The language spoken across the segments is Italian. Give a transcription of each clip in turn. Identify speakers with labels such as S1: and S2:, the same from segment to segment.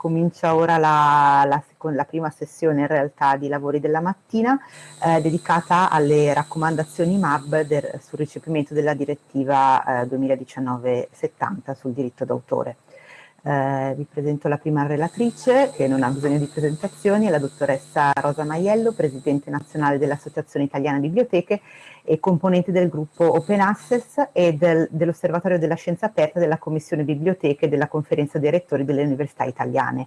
S1: comincia ora la, la, la, prima sessione in realtà di lavori della mattina eh, dedicata alle raccomandazioni MAB del, sul recepimento della direttiva eh, 2019-70 sul diritto d'autore. Eh, vi presento la prima relatrice che non ha bisogno di presentazioni, è la dottoressa Rosa Maiello, Presidente nazionale dell'Associazione Italiana Biblioteche e componente del gruppo Open Access e del, dell'Osservatorio della Scienza Aperta della Commissione Biblioteche della Conferenza dei Rettori delle Università Italiane,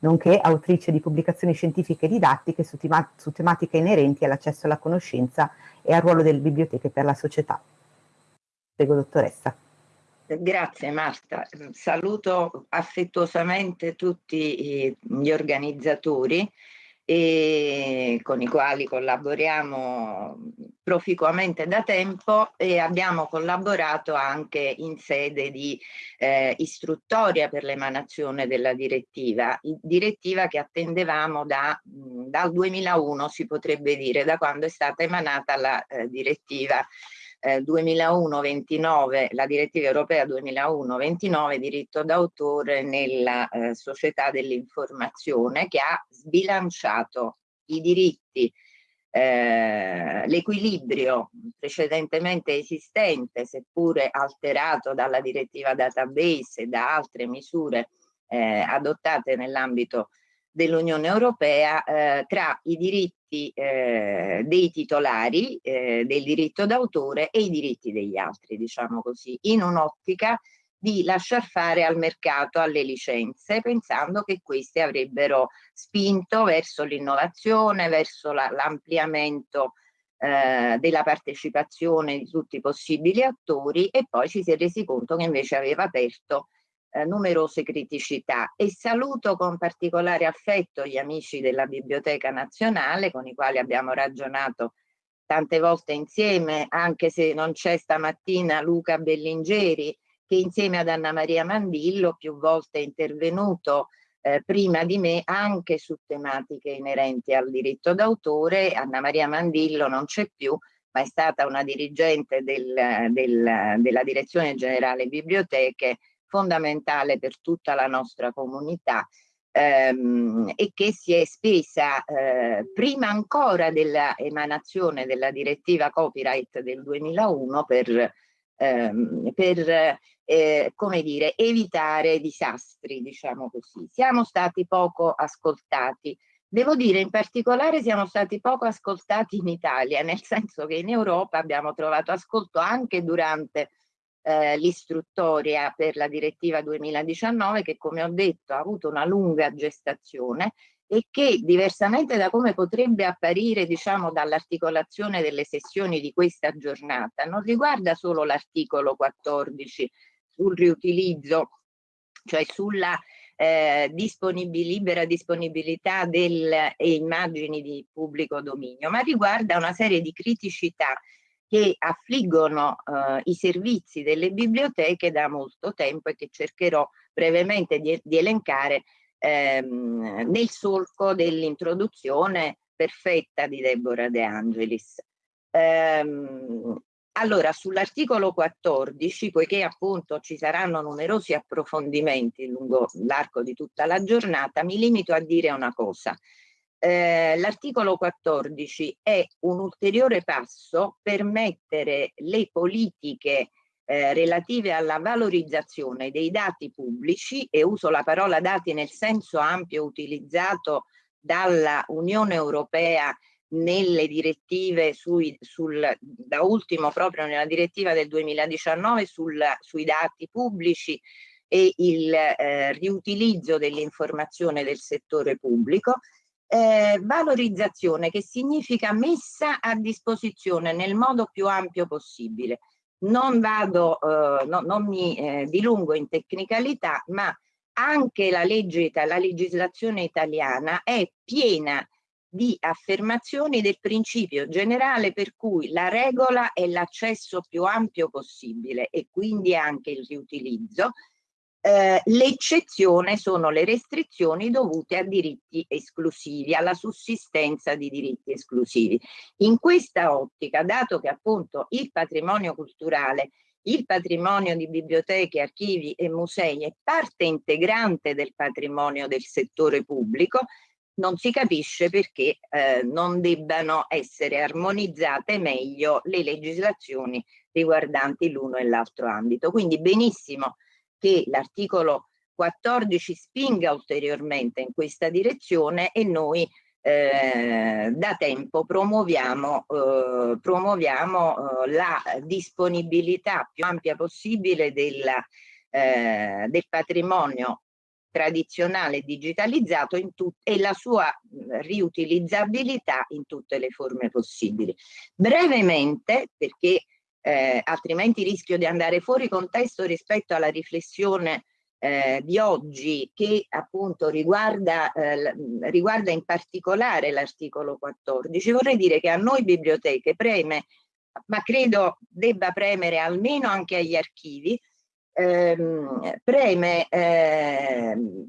S1: nonché autrice di pubblicazioni scientifiche e didattiche su, tema su tematiche inerenti all'accesso alla conoscenza e al ruolo delle biblioteche per la società. Prego, dottoressa.
S2: Grazie Marta, saluto affettuosamente tutti gli organizzatori e con i quali collaboriamo proficuamente da tempo e abbiamo collaborato anche in sede di eh, istruttoria per l'emanazione della direttiva, direttiva che attendevamo da, dal 2001 si potrebbe dire, da quando è stata emanata la eh, direttiva 2001-29, eh, la direttiva europea 2001-29 diritto d'autore nella eh, società dell'informazione che ha sbilanciato i diritti, eh, l'equilibrio precedentemente esistente, seppure alterato dalla direttiva database e da altre misure eh, adottate nell'ambito dell'Unione Europea eh, tra i diritti eh, dei titolari eh, del diritto d'autore e i diritti degli altri, diciamo così, in un'ottica di lasciar fare al mercato, alle licenze, pensando che queste avrebbero spinto verso l'innovazione, verso l'ampliamento la, eh, della partecipazione di tutti i possibili attori e poi ci si è resi conto che invece aveva aperto eh, numerose criticità e saluto con particolare affetto gli amici della Biblioteca Nazionale con i quali abbiamo ragionato tante volte insieme, anche se non c'è stamattina Luca Bellingeri che insieme ad Anna Maria Mandillo più volte è intervenuto eh, prima di me anche su tematiche inerenti al diritto d'autore. Anna Maria Mandillo non c'è più, ma è stata una dirigente del, del, della Direzione Generale Biblioteche fondamentale per tutta la nostra comunità ehm, e che si è spesa eh, prima ancora dell'emanazione della direttiva copyright del 2001 per, ehm, per eh, come dire, evitare disastri, diciamo così. Siamo stati poco ascoltati. Devo dire in particolare siamo stati poco ascoltati in Italia, nel senso che in Europa abbiamo trovato ascolto anche durante eh, l'istruttoria per la direttiva 2019 che come ho detto ha avuto una lunga gestazione e che diversamente da come potrebbe apparire diciamo dall'articolazione delle sessioni di questa giornata non riguarda solo l'articolo 14 sul riutilizzo cioè sulla eh, disponibili, libera disponibilità delle immagini di pubblico dominio ma riguarda una serie di criticità che affliggono eh, i servizi delle biblioteche da molto tempo e che cercherò brevemente di, di elencare ehm, nel solco dell'introduzione perfetta di Deborah De Angelis. Ehm, allora, sull'articolo 14, poiché appunto ci saranno numerosi approfondimenti lungo l'arco di tutta la giornata, mi limito a dire una cosa. Eh, l'articolo 14 è un ulteriore passo per mettere le politiche eh, relative alla valorizzazione dei dati pubblici e uso la parola dati nel senso ampio utilizzato dalla Unione Europea nelle direttive sui, sul, da ultimo proprio nella direttiva del 2019 sul, sui dati pubblici e il eh, riutilizzo dell'informazione del settore pubblico eh, valorizzazione che significa messa a disposizione nel modo più ampio possibile. Non vado, eh, no, non mi eh, dilungo in tecnicalità, ma anche la, legge, la legislazione italiana è piena di affermazioni del principio generale per cui la regola è l'accesso più ampio possibile e quindi anche il riutilizzo eh, l'eccezione sono le restrizioni dovute a diritti esclusivi, alla sussistenza di diritti esclusivi. In questa ottica, dato che appunto il patrimonio culturale il patrimonio di biblioteche, archivi e musei è parte integrante del patrimonio del settore pubblico, non si capisce perché eh, non debbano essere armonizzate meglio le legislazioni riguardanti l'uno e l'altro ambito. Quindi benissimo che l'articolo 14 spinga ulteriormente in questa direzione e noi eh, da tempo promuoviamo, eh, promuoviamo eh, la disponibilità più ampia possibile della, eh, del patrimonio tradizionale digitalizzato e la sua riutilizzabilità in tutte le forme possibili. Brevemente, perché eh, altrimenti rischio di andare fuori contesto rispetto alla riflessione eh, di oggi che appunto riguarda, eh, riguarda in particolare l'articolo 14, vorrei dire che a noi biblioteche preme, ma credo debba premere almeno anche agli archivi, ehm, preme ehm,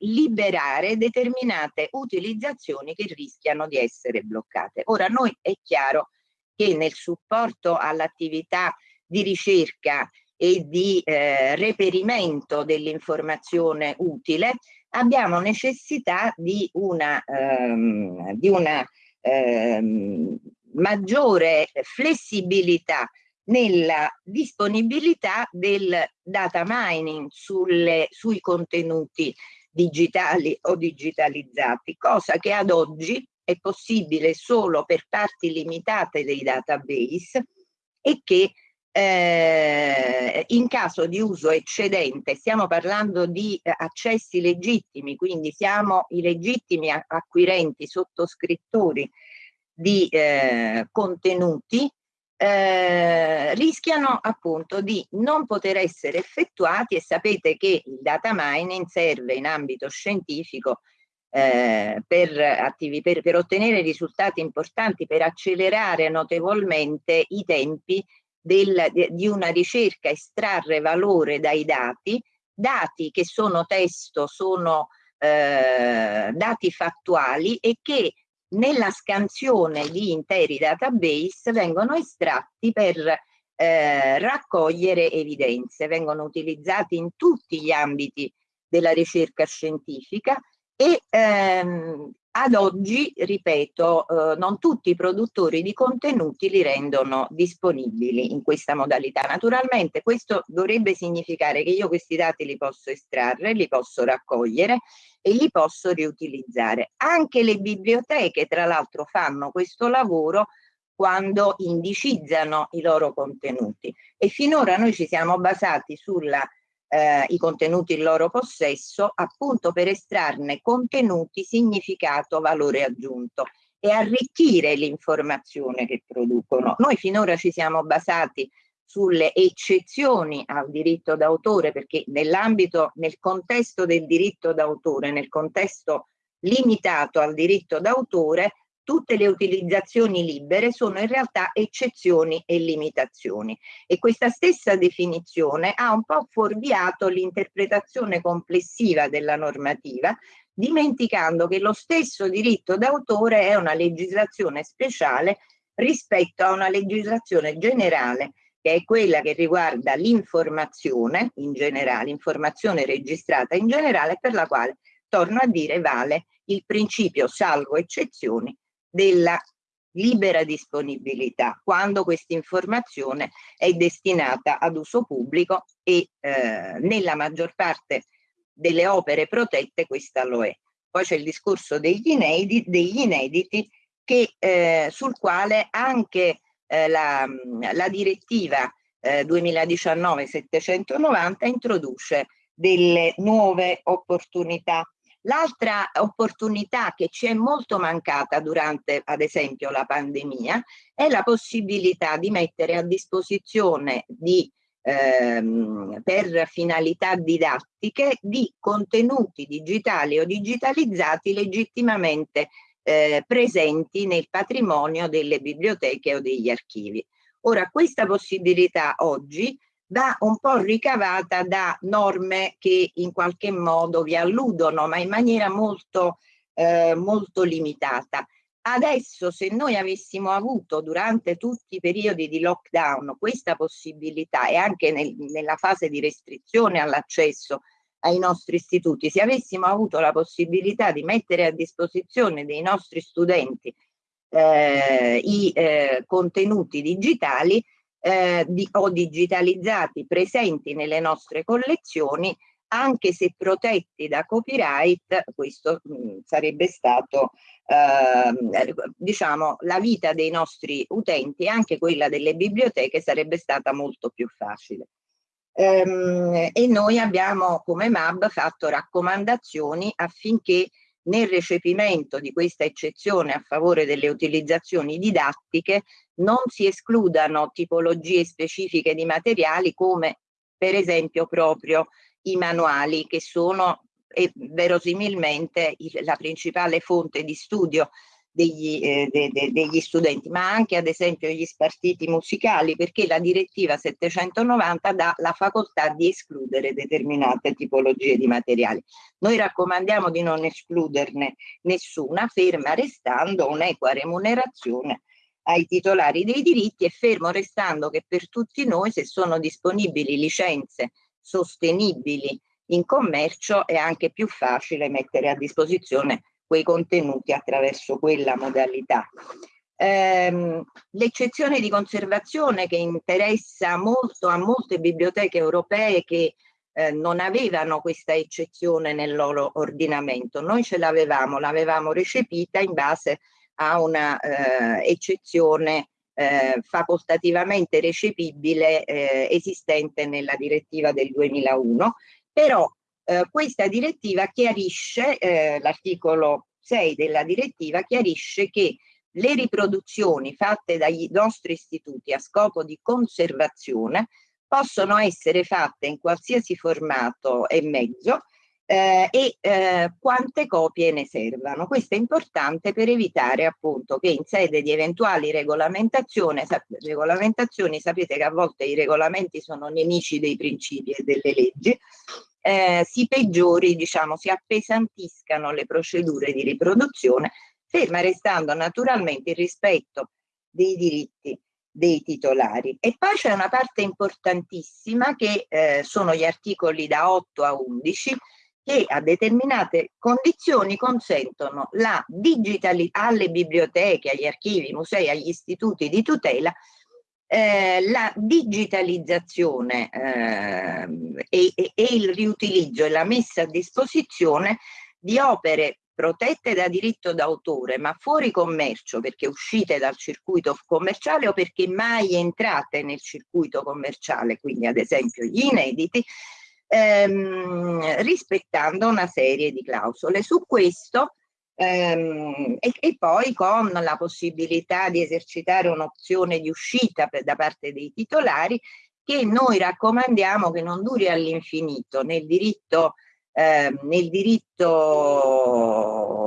S2: liberare determinate utilizzazioni che rischiano di essere bloccate. Ora noi è chiaro che nel supporto all'attività di ricerca e di eh, reperimento dell'informazione utile abbiamo necessità di una, ehm, di una ehm, maggiore flessibilità nella disponibilità del data mining sulle, sui contenuti digitali o digitalizzati, cosa che ad oggi è possibile solo per parti limitate dei database e che eh, in caso di uso eccedente, stiamo parlando di eh, accessi legittimi, quindi siamo i legittimi acquirenti, sottoscrittori di eh, contenuti, eh, rischiano appunto di non poter essere effettuati e sapete che il data mining serve in ambito scientifico eh, per, per, per ottenere risultati importanti, per accelerare notevolmente i tempi del, di una ricerca, estrarre valore dai dati, dati che sono testo, sono eh, dati fattuali e che nella scansione di interi database vengono estratti per eh, raccogliere evidenze, vengono utilizzati in tutti gli ambiti della ricerca scientifica e ehm, ad oggi, ripeto, eh, non tutti i produttori di contenuti li rendono disponibili in questa modalità. Naturalmente questo dovrebbe significare che io questi dati li posso estrarre, li posso raccogliere e li posso riutilizzare. Anche le biblioteche, tra l'altro, fanno questo lavoro quando indicizzano i loro contenuti e finora noi ci siamo basati sulla eh, i contenuti in loro possesso appunto per estrarne contenuti, significato, valore aggiunto e arricchire l'informazione che producono. Noi finora ci siamo basati sulle eccezioni al diritto d'autore perché nell'ambito, nel contesto del diritto d'autore, nel contesto limitato al diritto d'autore, tutte le utilizzazioni libere sono in realtà eccezioni e limitazioni e questa stessa definizione ha un po' fuorviato l'interpretazione complessiva della normativa dimenticando che lo stesso diritto d'autore è una legislazione speciale rispetto a una legislazione generale che è quella che riguarda l'informazione in generale, informazione registrata in generale per la quale, torno a dire, vale il principio salvo eccezioni della libera disponibilità quando questa informazione è destinata ad uso pubblico e eh, nella maggior parte delle opere protette questa lo è. Poi c'è il discorso degli inediti, degli inediti che, eh, sul quale anche eh, la, la, direttiva 2019-790 eh, introduce delle nuove opportunità L'altra opportunità che ci è molto mancata durante, ad esempio, la pandemia è la possibilità di mettere a disposizione di, ehm, per finalità didattiche di contenuti digitali o digitalizzati legittimamente eh, presenti nel patrimonio delle biblioteche o degli archivi. Ora, questa possibilità oggi va un po' ricavata da norme che in qualche modo vi alludono, ma in maniera molto, eh, molto limitata. Adesso se noi avessimo avuto durante tutti i periodi di lockdown questa possibilità e anche nel, nella fase di restrizione all'accesso ai nostri istituti, se avessimo avuto la possibilità di mettere a disposizione dei nostri studenti eh, i eh, contenuti digitali eh, di, o digitalizzati presenti nelle nostre collezioni, anche se protetti da copyright, questo mh, mm, sarebbe stato eh, diciamo la vita dei nostri utenti e anche quella delle biblioteche sarebbe stata molto più facile. Ehm, e noi abbiamo come MAB fatto raccomandazioni affinché nel recepimento di questa eccezione a favore delle utilizzazioni didattiche non si escludano tipologie specifiche di materiali come per esempio proprio i manuali che sono eh, verosimilmente la principale fonte di studio degli, eh, de, de, degli, studenti, ma anche ad esempio gli spartiti musicali, perché la direttiva 790 dà la facoltà di escludere determinate tipologie di materiali. Noi raccomandiamo di non escluderne nessuna, ferma restando un'equa remunerazione ai titolari dei diritti e fermo restando che per tutti noi se sono disponibili licenze sostenibili in commercio è anche più facile mettere a disposizione quei contenuti attraverso quella modalità. Ehm, L'eccezione di conservazione che interessa molto a molte biblioteche europee che eh, non avevano questa eccezione nel loro ordinamento. Noi ce l'avevamo, l'avevamo recepita in base a una eh, eccezione eh, facoltativamente recepibile eh, esistente nella direttiva del 2001, però eh, questa direttiva chiarisce, eh, l'articolo 6 della direttiva chiarisce che le riproduzioni fatte dagli nostri istituti a scopo di conservazione possono essere fatte in qualsiasi formato e mezzo eh, e eh, quante copie ne servano. Questo è importante per evitare appunto che in sede di eventuali regolamentazioni, sap regolamentazioni sapete che a volte i regolamenti sono nemici dei principi e delle leggi, eh, si peggiori, diciamo, si appesantiscano le procedure di riproduzione, ferma restando naturalmente il rispetto dei diritti dei titolari. E poi c'è una parte importantissima che eh, sono gli articoli da 8 a 11 che a determinate condizioni consentono la digitalizzazione alle biblioteche, agli archivi, musei, agli istituti di tutela eh, la digitalizzazione eh, e, e, il riutilizzo e la messa a disposizione di opere protette da diritto d'autore ma fuori commercio perché uscite dal circuito commerciale o perché mai entrate nel circuito commerciale, quindi ad esempio gli inediti, ehm, rispettando una serie di clausole. Su questo ehm, e, e, poi con la possibilità di esercitare un'opzione di uscita per, da parte dei titolari che noi raccomandiamo che non duri all'infinito nel diritto eh, nel diritto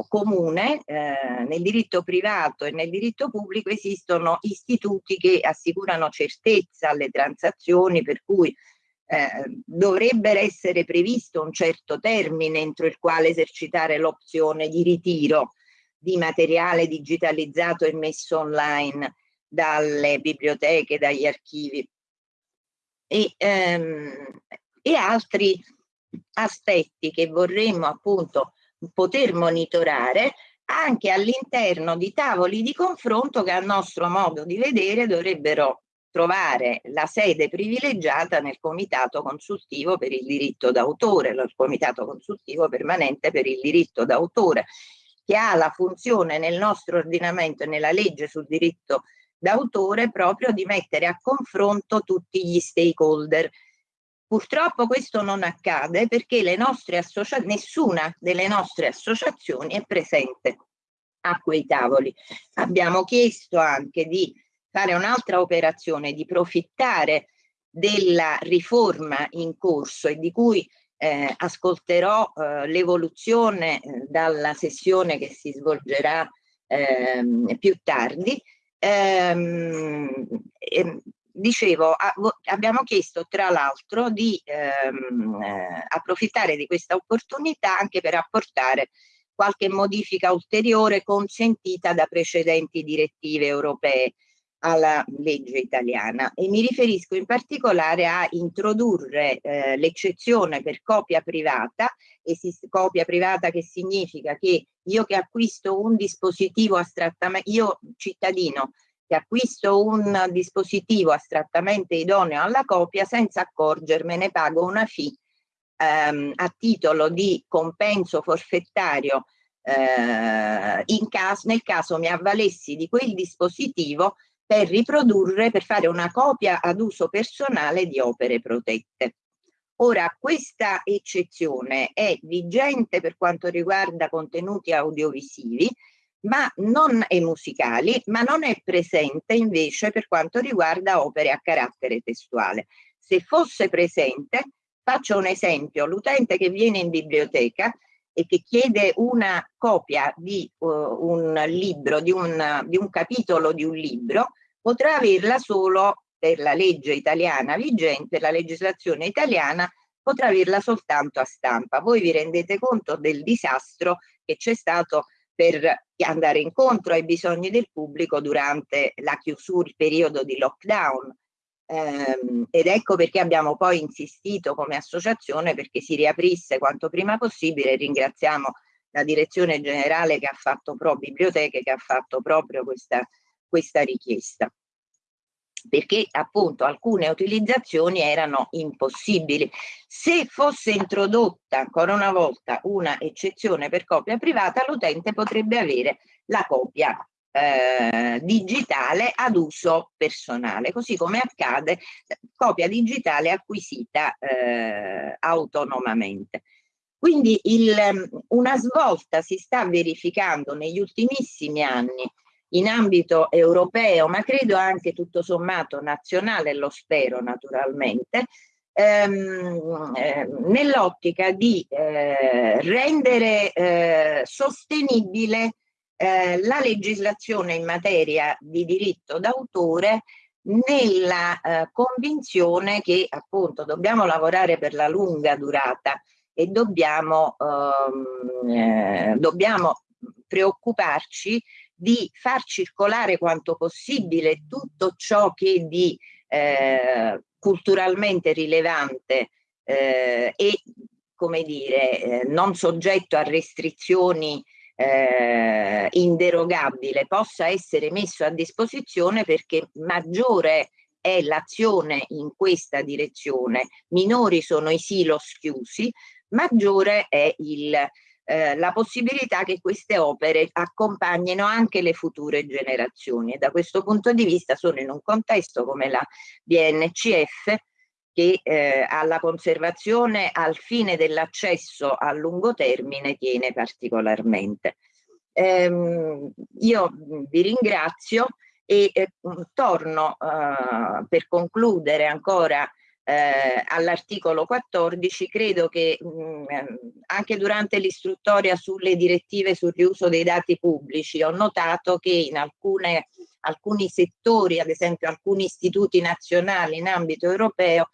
S2: comune, eh, nel diritto privato e nel diritto pubblico esistono istituti che assicurano certezza alle transazioni per cui eh, dovrebbe essere previsto un certo termine entro il quale esercitare l'opzione di ritiro di materiale digitalizzato e messo online dalle biblioteche, dagli archivi. E, ehm, e altri aspetti che vorremmo appunto poter monitorare anche all'interno di tavoli di confronto che a nostro modo di vedere dovrebbero trovare la sede privilegiata nel Comitato Consultivo per il diritto d'autore, il Comitato Consultivo Permanente per il diritto d'autore, che ha la funzione nel nostro ordinamento e nella legge sul diritto d'autore proprio di mettere a confronto tutti gli stakeholder. Purtroppo questo non accade perché le nostre nessuna delle nostre associazioni è presente a quei tavoli. Abbiamo chiesto anche di fare un'altra operazione di profittare della riforma in corso e di cui eh, ascolterò eh, l'evoluzione eh, dalla sessione che si svolgerà ehm, più tardi. Ehm, ehm, dicevo, abbiamo chiesto tra l'altro di ehm, eh, approfittare di questa opportunità anche per apportare qualche modifica ulteriore consentita da precedenti direttive europee alla legge italiana e mi riferisco in particolare a introdurre eh, l'eccezione per copia privata, copia privata che significa che io che acquisto un dispositivo astrattamente, io cittadino che acquisto un dispositivo astrattamente idoneo alla copia senza accorgermene pago una fee ehm, a titolo di compenso forfettario eh, caso, nel caso mi avvalessi di quel dispositivo per riprodurre, per fare una copia ad uso personale di opere protette. Ora, questa eccezione è vigente per quanto riguarda contenuti audiovisivi ma non, e musicali, ma non è presente invece per quanto riguarda opere a carattere testuale. Se fosse presente, faccio un esempio, l'utente che viene in biblioteca e che chiede una copia di uh, un libro, di un, di un capitolo di un libro, potrà averla solo per la legge italiana vigente, la legislazione italiana potrà averla soltanto a stampa. Voi vi rendete conto del disastro che c'è stato per andare incontro ai bisogni del pubblico durante la chiusura, il periodo di lockdown. Ehm, ed ecco perché abbiamo poi insistito come associazione perché si riaprisse quanto prima possibile. Ringraziamo la direzione generale che ha fatto pro biblioteche, che ha fatto proprio questa, questa richiesta perché appunto alcune utilizzazioni erano impossibili. Se fosse introdotta ancora una volta una eccezione per copia privata, l'utente potrebbe avere la copia eh, digitale ad uso personale, così come accade copia digitale acquisita eh, autonomamente. Quindi il, una svolta si sta verificando negli ultimissimi anni in ambito europeo, ma credo anche tutto sommato nazionale, lo spero naturalmente, ehm, eh, nell'ottica di eh, rendere eh, sostenibile eh, la legislazione in materia di diritto d'autore nella eh, convinzione che appunto dobbiamo lavorare per la lunga durata e dobbiamo, ehm, eh, dobbiamo preoccuparci di far circolare quanto possibile tutto ciò che di eh, culturalmente rilevante eh, e come dire eh, non soggetto a restrizioni eh, inderogabile possa essere messo a disposizione perché maggiore è l'azione in questa direzione, minori sono i silos chiusi, maggiore è il, eh, la possibilità che queste opere accompagnino anche le future generazioni. E da questo punto di vista sono in un contesto come la BNCF che eh, alla conservazione al fine dell'accesso a lungo termine tiene particolarmente. Ehm, io vi ringrazio e eh, torno eh, per concludere ancora eh, all'articolo 14, credo che mh, anche durante l'istruttoria sulle direttive sul riuso dei dati pubblici ho notato che in alcune, alcuni settori, ad esempio alcuni istituti nazionali in ambito europeo,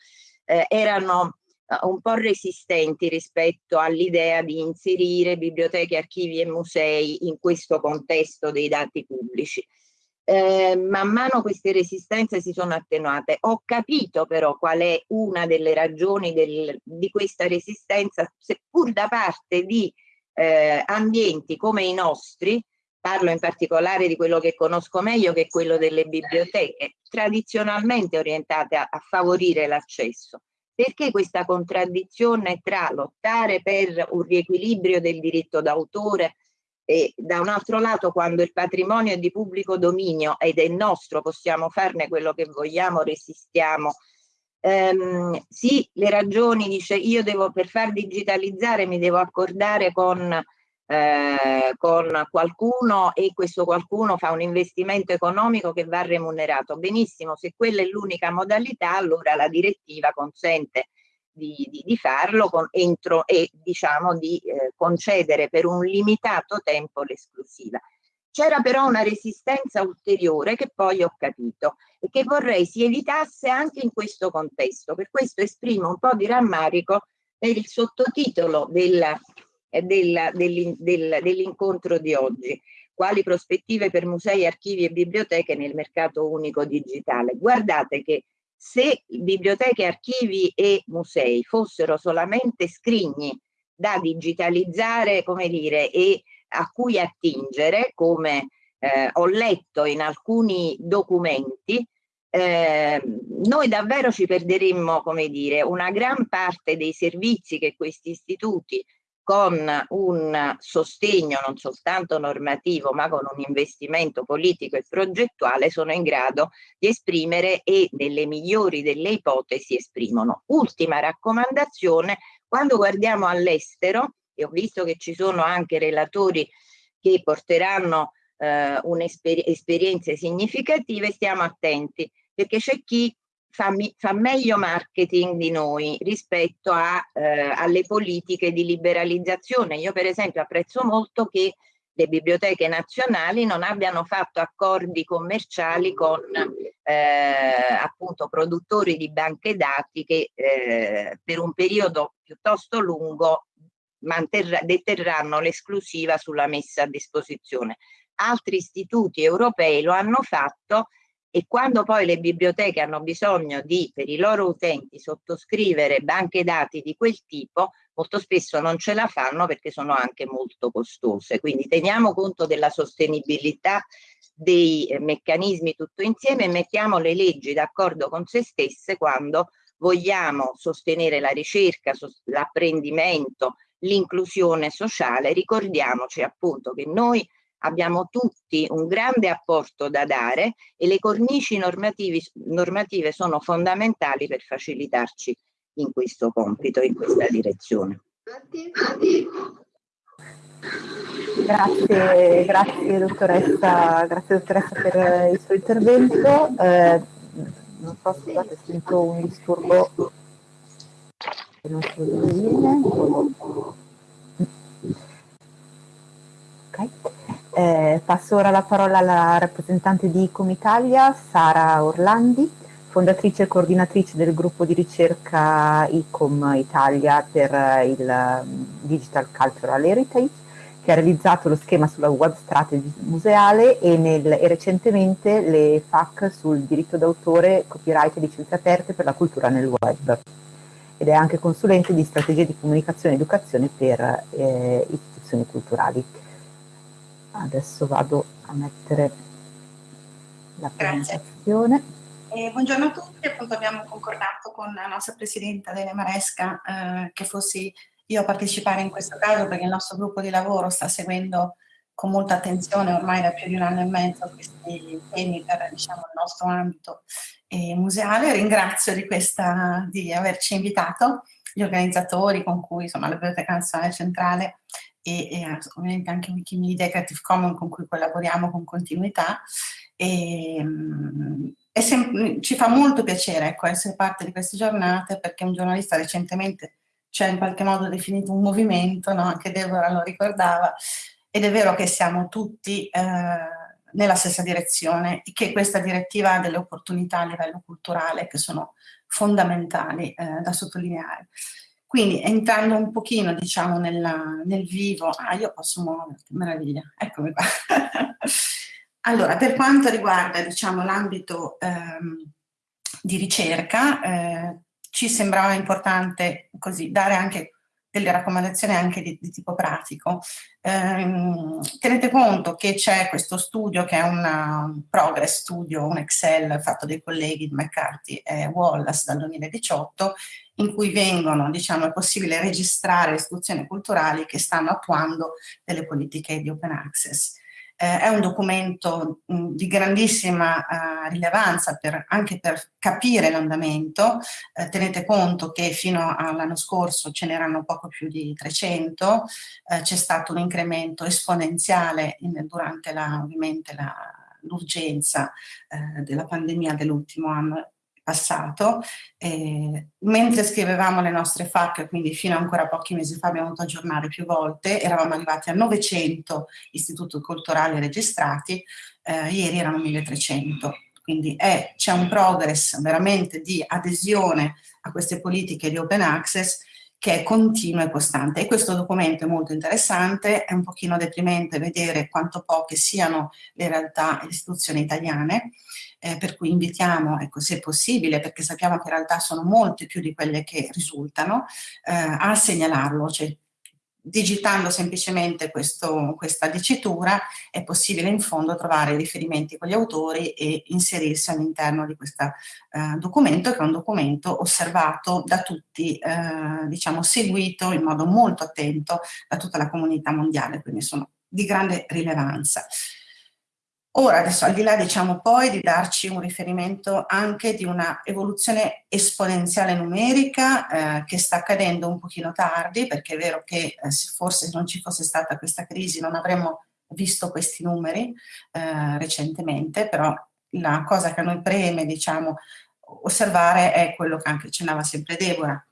S2: eh, erano eh, un po' resistenti rispetto all'idea di inserire biblioteche, archivi e musei in questo contesto dei dati pubblici eh, man mano queste resistenze si sono attenuate. Ho capito però qual è una delle ragioni del, di questa resistenza, seppur da parte di eh, ambienti come i nostri, parlo in particolare di quello che conosco meglio che è quello delle biblioteche, tradizionalmente orientate a, a favorire l'accesso. Perché questa contraddizione tra lottare per un riequilibrio del diritto d'autore e da un altro lato quando il patrimonio è di pubblico dominio ed è nostro possiamo farne quello che vogliamo resistiamo ehm, sì le ragioni dice io devo per far digitalizzare mi devo accordare con eh, con qualcuno e questo qualcuno fa un investimento economico che va remunerato benissimo se quella è l'unica modalità allora la direttiva consente di, di, di farlo con, entro e diciamo di eh, concedere per un limitato tempo l'esclusiva. C'era però una resistenza ulteriore che poi ho capito e che vorrei si evitasse anche in questo contesto. Per questo esprimo un po' di rammarico per il sottotitolo della, dell'incontro dell di oggi. Quali prospettive per musei, archivi e biblioteche nel mercato unico digitale? Guardate che se biblioteche, archivi e musei fossero solamente scrigni da digitalizzare, come dire, e a cui attingere, come eh, ho letto in alcuni documenti, eh, noi davvero ci perderemmo, come dire, una gran parte dei servizi che questi istituti con un sostegno non soltanto normativo ma con un investimento politico e progettuale sono in grado di esprimere e nelle migliori delle ipotesi esprimono. Ultima raccomandazione, quando guardiamo all'estero, e ho visto che ci sono anche relatori che porteranno eh, esperienze significative, stiamo attenti perché c'è chi fa, fa, meglio marketing di noi rispetto a, eh, alle politiche di liberalizzazione. Io per esempio apprezzo molto che le biblioteche nazionali non abbiano fatto accordi commerciali con eh, appunto produttori di banche dati che eh, per un periodo piuttosto lungo deterranno l'esclusiva sulla messa a disposizione. Altri istituti europei lo hanno fatto e quando poi le biblioteche hanno bisogno di, per i loro utenti, sottoscrivere banche dati di quel tipo, molto spesso non ce la fanno perché sono anche molto costose. Quindi teniamo conto della sostenibilità dei eh, meccanismi tutto insieme e mettiamo le leggi d'accordo con se stesse quando vogliamo sostenere la ricerca, l'apprendimento, l'inclusione sociale. Ricordiamoci appunto che noi abbiamo tutti un grande apporto da dare e le cornici normative sono fondamentali per facilitarci in questo compito, in questa direzione.
S1: Grazie, grazie dottoressa, grazie dottoressa per il suo intervento. Eh, non so, scusate, sento un disturbo che non so dove viene. Ok. Eh, passo ora la parola alla rappresentante di ICOM Italia, Sara Orlandi, fondatrice e coordinatrice del gruppo di ricerca ICOM Italia per il mm, Digital Cultural Heritage, che ha realizzato lo schema sulla web strategy museale e, nel, e recentemente le FAC sul diritto d'autore, copyright e licenze aperte per la cultura nel web. Ed è anche consulente di strategie di comunicazione e educazione per eh, istituzioni culturali adesso vado a mettere la presentazione.
S3: Eh, buongiorno a tutti, appunto abbiamo concordato con la nostra Presidenta Dele Maresca eh, che fossi io a partecipare in questo caso perché il nostro gruppo di lavoro sta seguendo con molta attenzione ormai da più di un anno e mezzo questi temi per diciamo, il nostro ambito eh, museale. Ringrazio di, questa, di averci invitato, gli organizzatori con cui insomma, la Biblioteca Nazionale Centrale e, e ovviamente anche Wikimedia e Creative Commons con cui collaboriamo con continuità e, ehm, ci fa molto piacere ecco, essere parte di queste giornate perché un giornalista recentemente ci ha in qualche modo definito un movimento, no? anche Deborah lo ricordava, ed è vero che siamo tutti eh, nella stessa direzione e che questa direttiva ha delle opportunità a livello culturale che sono fondamentali eh, da sottolineare. Quindi entrando un pochino diciamo nella, nel vivo, ah io posso muoverti, meraviglia, eccomi qua. allora, per quanto riguarda diciamo l'ambito ehm, di ricerca, eh, ci sembrava importante così dare anche delle raccomandazioni anche di, di tipo pratico. Eh, tenete conto che c'è questo studio che è una, un progress studio, un Excel fatto dai colleghi di McCarthy e Wallace dal 2018 in cui vengono, diciamo, è possibile registrare istituzioni culturali che stanno attuando delle politiche di open access. Eh, è un documento mh, di grandissima uh, rilevanza per, anche per capire l'andamento. Eh, tenete conto che fino all'anno scorso ce n'erano poco più di 300, eh, c'è stato un incremento esponenziale in, durante la, ovviamente l'urgenza eh, della pandemia dell'ultimo anno passato, eh, mentre scrivevamo le nostre FAC, quindi fino a ancora pochi mesi fa abbiamo dovuto aggiornare più volte, eravamo arrivati a 900 istituti culturali registrati, eh, ieri erano 1300, quindi c'è un progress veramente di adesione a queste politiche di open access che è continuo e costante. E questo documento è molto interessante, è un pochino deprimente vedere quanto poche siano le realtà e le istituzioni italiane, eh, per cui invitiamo, ecco, se possibile, perché sappiamo che in realtà sono molte più di quelle che risultano, eh, a segnalarlo, cioè digitando semplicemente questo, questa dicitura è possibile in fondo trovare riferimenti con gli autori e inserirsi all'interno di questo eh, documento che è un documento osservato da tutti, eh, diciamo seguito in modo molto attento da tutta la comunità mondiale, quindi sono di grande rilevanza. Ora, adesso al di là diciamo poi di darci un riferimento anche di una evoluzione esponenziale numerica eh, che sta accadendo un pochino tardi, perché è vero che eh, forse se non ci fosse stata questa crisi non avremmo visto questi numeri eh, recentemente, però la cosa che a noi preme diciamo osservare è quello che anche accennava sempre Deborah,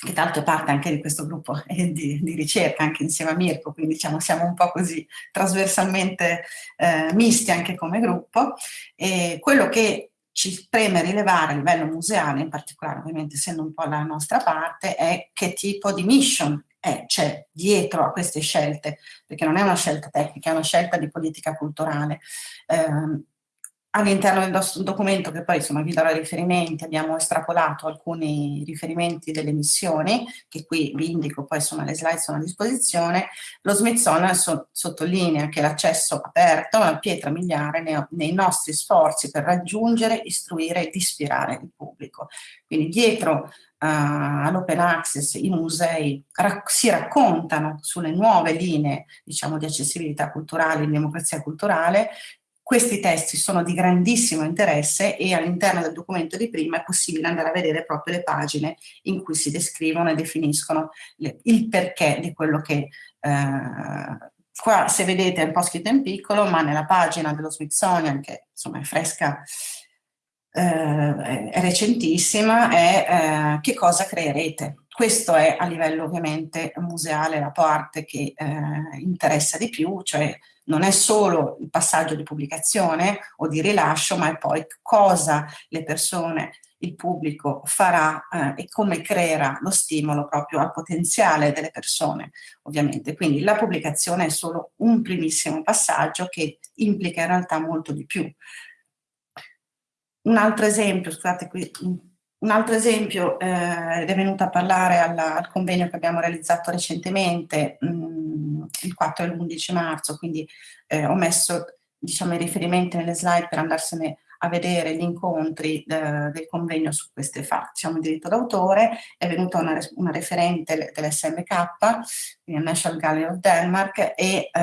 S3: che tanto è parte anche di questo gruppo di, di, ricerca, anche insieme a Mirko, quindi diciamo siamo un po' così trasversalmente eh, misti anche come gruppo. E quello che ci preme rilevare a livello museale, in particolare ovviamente essendo un po' la nostra parte, è che tipo di mission c'è dietro a queste scelte, perché non è una scelta tecnica, è una scelta di politica culturale. Eh, All'interno del nostro documento, che poi insomma vi darò riferimenti, abbiamo estrapolato alcuni riferimenti delle missioni, che qui vi indico, poi insomma le slide sono a disposizione. Lo Smithsonian so, sottolinea che l'accesso aperto è una pietra miliare nei, nei nostri sforzi per raggiungere, istruire ed ispirare il pubblico. Quindi dietro uh, all'open access i musei rac si raccontano sulle nuove linee diciamo, di accessibilità culturale, di democrazia culturale, questi testi sono di grandissimo interesse e all'interno del documento di prima è possibile andare a vedere proprio le pagine in cui si descrivono e definiscono le, il perché di quello che eh, qua se vedete è un po' scritto in piccolo ma nella pagina dello Smithsonian che insomma è fresca eh, è recentissima è eh, che cosa creerete? Questo è a livello ovviamente museale la parte che eh, interessa di più cioè non è solo il passaggio di pubblicazione o di rilascio, ma è poi cosa le persone, il pubblico farà eh, e come creerà lo stimolo proprio al potenziale delle persone, ovviamente. Quindi la pubblicazione è solo un primissimo passaggio che implica in realtà molto di più. Un altro esempio, scusate qui, un altro esempio, eh, è venuto a parlare alla, al convegno che abbiamo realizzato recentemente, mh, mm, il 4 e l'11 marzo, quindi eh, ho messo diciamo, i riferimenti nelle slide per andarsene a vedere gli incontri eh, del convegno su queste fatti. Diciamo il diritto d'autore, è venuta una, una referente dell'SMK, quindi National Gallery of Denmark, e eh,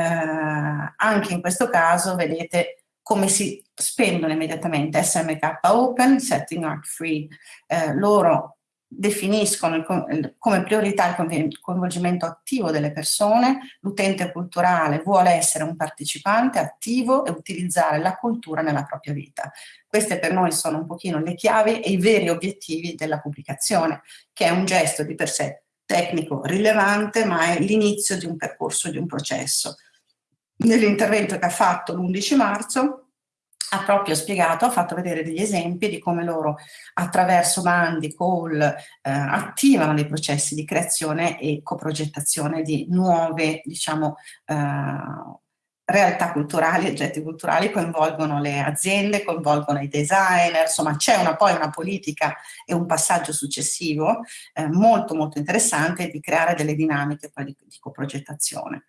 S3: anche in questo caso vedete come si spendono immediatamente SMK Open, Setting Art Free. Eh, loro definiscono il, come priorità il coinvolgimento attivo delle persone, l'utente culturale vuole essere un partecipante attivo e utilizzare la cultura nella propria vita. Queste per noi sono un pochino le chiavi e i veri obiettivi della pubblicazione, che è un gesto di per sé tecnico rilevante, ma è l'inizio di un percorso, di un processo nell'intervento che ha fatto l'11 marzo ha proprio spiegato, ha fatto vedere degli esempi di come loro attraverso bandi, call, eh, attivano dei processi di creazione e coprogettazione di nuove, diciamo, eh, realtà culturali, oggetti culturali, coinvolgono le aziende, coinvolgono i designer, insomma c'è poi una politica e un passaggio successivo eh, molto molto interessante di creare delle dinamiche poi di, di coprogettazione.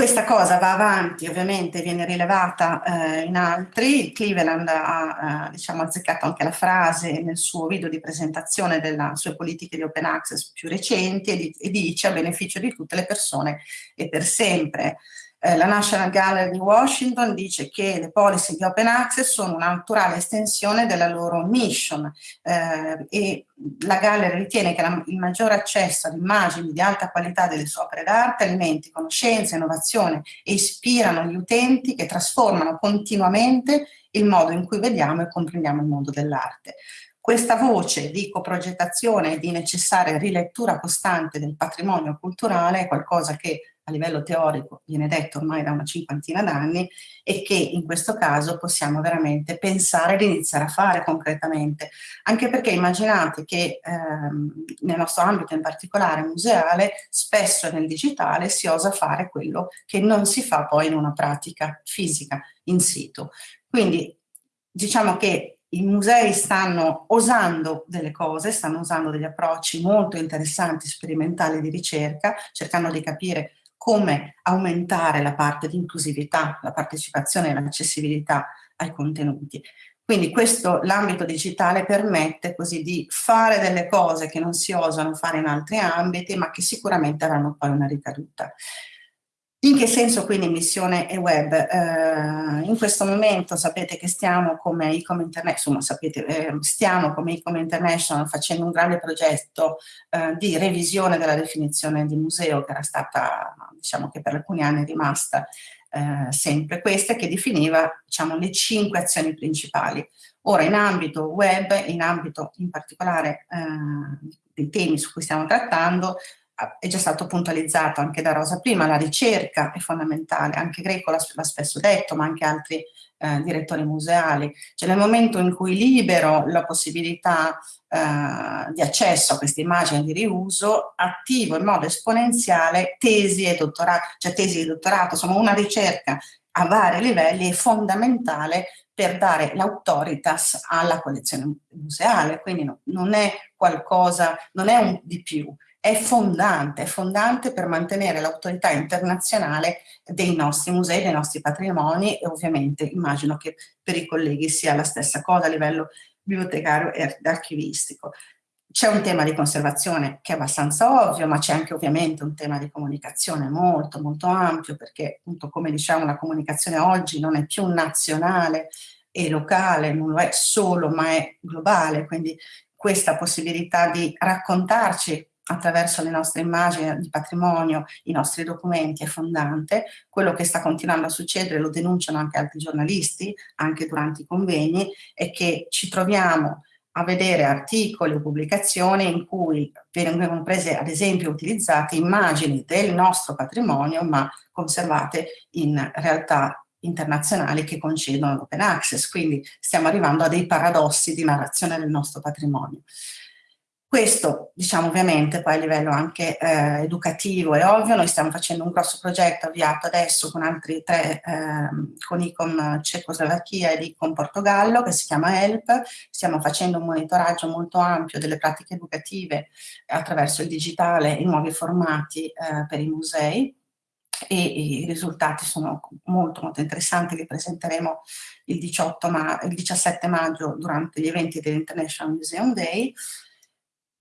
S3: Questa cosa va avanti, ovviamente viene rilevata eh, in altri, Cleveland ha eh, diciamo, azzeccato anche la frase nel suo video di presentazione delle sue politiche di open access più recenti e, di, e dice a beneficio di tutte le persone e per sempre. Eh, la National Gallery di Washington dice che le policy di open access sono una naturale estensione della loro mission eh, e la Gallery ritiene che la, il maggiore accesso ad immagini di alta qualità delle sue opere d'arte alimenti conoscenza, innovazione e ispirano gli utenti che trasformano continuamente il modo in cui vediamo e comprendiamo il mondo dell'arte. Questa voce di coprogettazione e di necessaria rilettura costante del patrimonio culturale è qualcosa che livello teorico viene detto ormai da una cinquantina d'anni e che in questo caso possiamo veramente pensare di iniziare a fare concretamente, anche perché immaginate che ehm, nel nostro ambito in particolare museale spesso nel digitale si osa fare quello che non si fa poi in una pratica fisica in situ. Quindi diciamo che i musei stanno osando delle cose, stanno usando degli approcci molto interessanti, sperimentali di ricerca, cercando di capire come aumentare la parte di inclusività, la partecipazione e l'accessibilità ai contenuti. Quindi questo, l'ambito digitale permette così di fare delle cose che non si osano fare in altri ambiti, ma che sicuramente avranno poi una ricaduta. In che senso quindi missione e web? Eh, in questo momento sapete che stiamo come Ecom International, sapete, eh, stiamo come Ecom International facendo un grande progetto eh, di revisione della definizione di museo che era stata, diciamo che per alcuni anni è rimasta eh, sempre questa, che definiva diciamo, le cinque azioni principali. Ora in ambito web, in ambito in particolare eh, dei temi su cui stiamo trattando, è già stato puntualizzato anche da Rosa prima, la ricerca è fondamentale, anche Greco l'ha spesso detto, ma anche altri eh, direttori museali. Cioè nel momento in cui libero la possibilità eh, di accesso a queste immagini di riuso, attivo in modo esponenziale tesi e dottorato, cioè tesi di dottorato, insomma una ricerca a vari livelli è fondamentale per dare l'autoritas alla collezione museale, quindi no, non è qualcosa, non è un di più, è fondante, è fondante per mantenere l'autorità internazionale dei nostri musei, dei nostri patrimoni e ovviamente immagino che per i colleghi sia la stessa cosa a livello bibliotecario e archivistico. C'è un tema di conservazione che è abbastanza ovvio, ma c'è anche ovviamente un tema di comunicazione molto molto ampio perché appunto come diciamo la comunicazione oggi non è più nazionale e locale, non lo è solo ma è globale, quindi questa possibilità di raccontarci attraverso le nostre immagini di patrimonio, i nostri documenti è fondante. Quello che sta continuando a succedere, lo denunciano anche altri giornalisti, anche durante i convegni, è che ci troviamo a vedere articoli o pubblicazioni in cui vengono prese ad esempio utilizzate immagini del nostro patrimonio ma conservate in realtà internazionali che concedono l'open access, quindi stiamo arrivando a dei paradossi di narrazione del nostro patrimonio. Questo, diciamo ovviamente, poi a livello anche eh, educativo è ovvio, noi stiamo facendo un grosso progetto avviato adesso con altri tre, eh, con ICOM Cecoslovacchia ed ICOM Portogallo, che si chiama HELP, stiamo facendo un monitoraggio molto ampio delle pratiche educative attraverso il digitale in nuovi formati eh, per i musei, e i risultati sono molto molto interessanti, li presenteremo il, 18 ma il 17 maggio durante gli eventi dell'International Museum Day,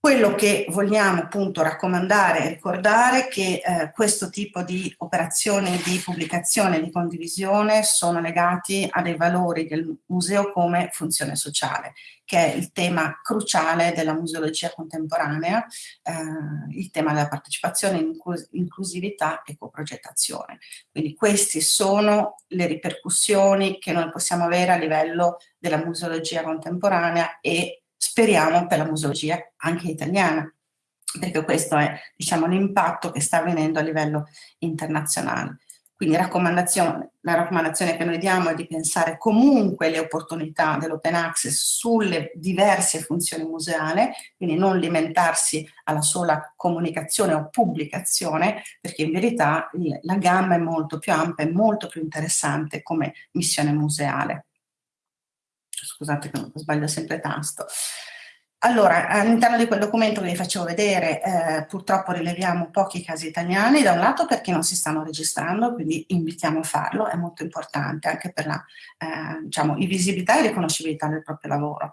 S3: quello che vogliamo appunto raccomandare e ricordare è che eh, questo tipo di operazioni di pubblicazione e di condivisione sono legati a dei valori del museo come funzione sociale, che è il tema cruciale della museologia contemporanea, eh, il tema della partecipazione, inclusività e coprogettazione. Quindi queste sono le ripercussioni che noi possiamo avere a livello della museologia contemporanea e speriamo per la museologia anche italiana, perché questo è diciamo, l'impatto che sta avvenendo a livello internazionale. Quindi raccomandazione, la raccomandazione che noi diamo è di pensare comunque le opportunità dell'open access sulle diverse funzioni museali, quindi non limitarsi alla sola comunicazione o pubblicazione, perché in verità la gamma è molto più ampia e molto più interessante come missione museale scusate che sbaglio sempre tasto. Allora, all'interno di quel documento che vi facevo vedere, eh, purtroppo rileviamo pochi casi italiani, da un lato perché non si stanno registrando, quindi invitiamo a farlo, è molto importante anche per la eh, diciamo, visibilità e riconoscibilità del proprio lavoro.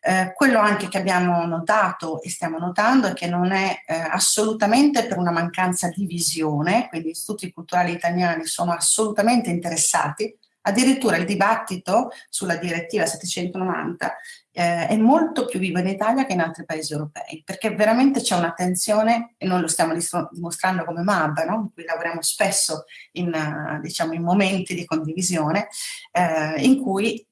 S3: Eh, quello anche che abbiamo notato e stiamo notando è che non è eh, assolutamente per una mancanza di visione, quindi gli istituti culturali italiani sono assolutamente interessati Addirittura il dibattito sulla direttiva 790 eh, è molto più vivo in Italia che in altri paesi europei, perché veramente c'è un'attenzione, e noi lo stiamo dimostrando come MAB, no? in cui lavoriamo spesso in, diciamo, in momenti di condivisione, eh, in cui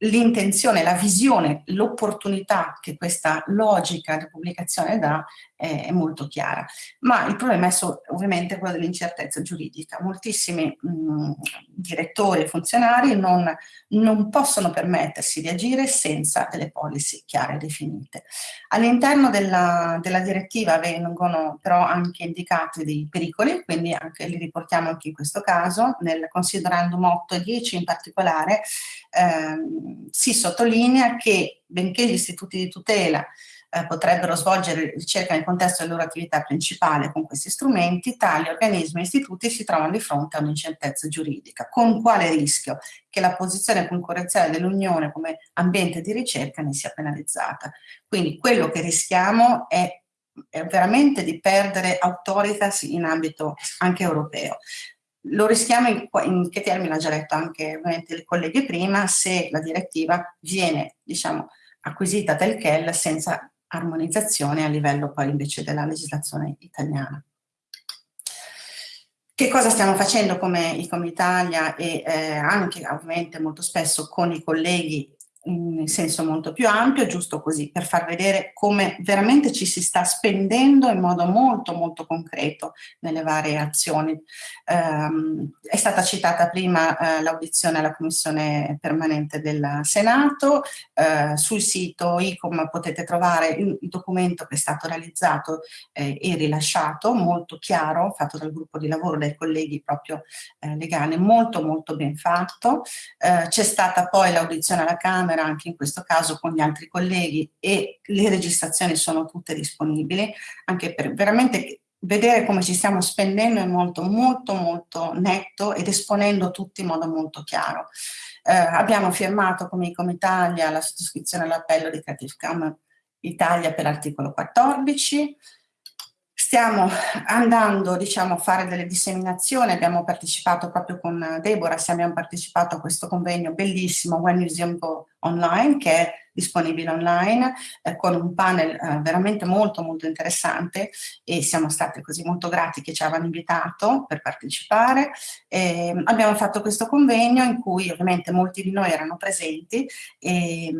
S3: l'intenzione, la visione, l'opportunità che questa logica di pubblicazione dà è, molto chiara. Ma il problema è ovviamente quello dell'incertezza giuridica. Moltissimi mh, direttori e funzionari non, non possono permettersi di agire senza delle policy chiare e definite. All'interno della, della direttiva vengono però anche indicati dei pericoli, quindi anche li riportiamo anche in questo caso, nel considerando 8 e 10 in particolare, ehm, si sottolinea che benché gli istituti di tutela eh, potrebbero svolgere ricerca nel contesto della loro attività principale con questi strumenti, tali organismi e istituti si trovano di fronte a un'incertezza giuridica. Con quale rischio? Che la posizione concorrenziale dell'Unione come ambiente di ricerca ne sia penalizzata. Quindi quello che rischiamo è, veramente di perdere autoritas in ambito anche europeo. Lo rischiamo in, in che termine ha già detto anche le colleghe prima, se la direttiva viene diciamo, acquisita del CHEL senza armonizzazione a livello poi invece della legislazione italiana. Che cosa stiamo facendo come ICOM Italia e eh, anche ovviamente molto spesso con i colleghi in senso molto più ampio, giusto così, per far vedere come veramente ci si sta spendendo in modo molto molto concreto nelle varie azioni. Um, è stata citata prima uh, l'audizione alla Commissione permanente del Senato, uh, sul sito ICOM potete trovare il, documento che è stato realizzato eh, e rilasciato, molto chiaro, fatto dal gruppo di lavoro dai colleghi proprio eh, legali, molto molto ben fatto. Uh, C'è stata poi l'audizione alla Camera Camera, anche in questo caso con gli altri colleghi e le registrazioni sono tutte disponibili, anche per veramente vedere come ci stiamo spendendo in molto molto molto netto ed esponendo tutti in modo molto chiaro. Eh, abbiamo firmato come ICOM Italia la sottoscrizione all'appello di Creative Commons Italia per l'articolo 14, Stiamo andando diciamo, a fare delle disseminazioni, abbiamo partecipato proprio con Deborah, abbiamo partecipato a questo convegno bellissimo When Museum Go Online che è disponibile online eh, con un panel eh, veramente molto molto interessante e siamo stati così molto grati che ci avevano invitato per partecipare. E, abbiamo fatto questo convegno in cui ovviamente molti di noi erano presenti e,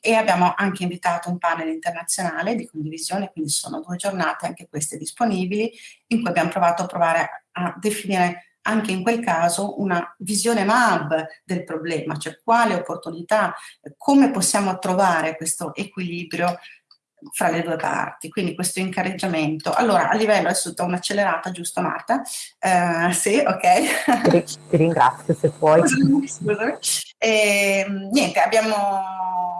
S3: e abbiamo anche invitato un panel internazionale di condivisione, quindi sono due giornate anche queste disponibili in cui abbiamo provato a provare a definire anche in quel caso una visione MAB del problema, cioè quale opportunità, come possiamo trovare questo equilibrio fra le due parti, quindi questo incarreggiamento. Allora, a livello, adesso do un'accelerata, giusto Marta? Uh, sì, ok.
S1: Ti, ti ringrazio se puoi.
S3: Scusami, scusami. E, ehm, niente, abbiamo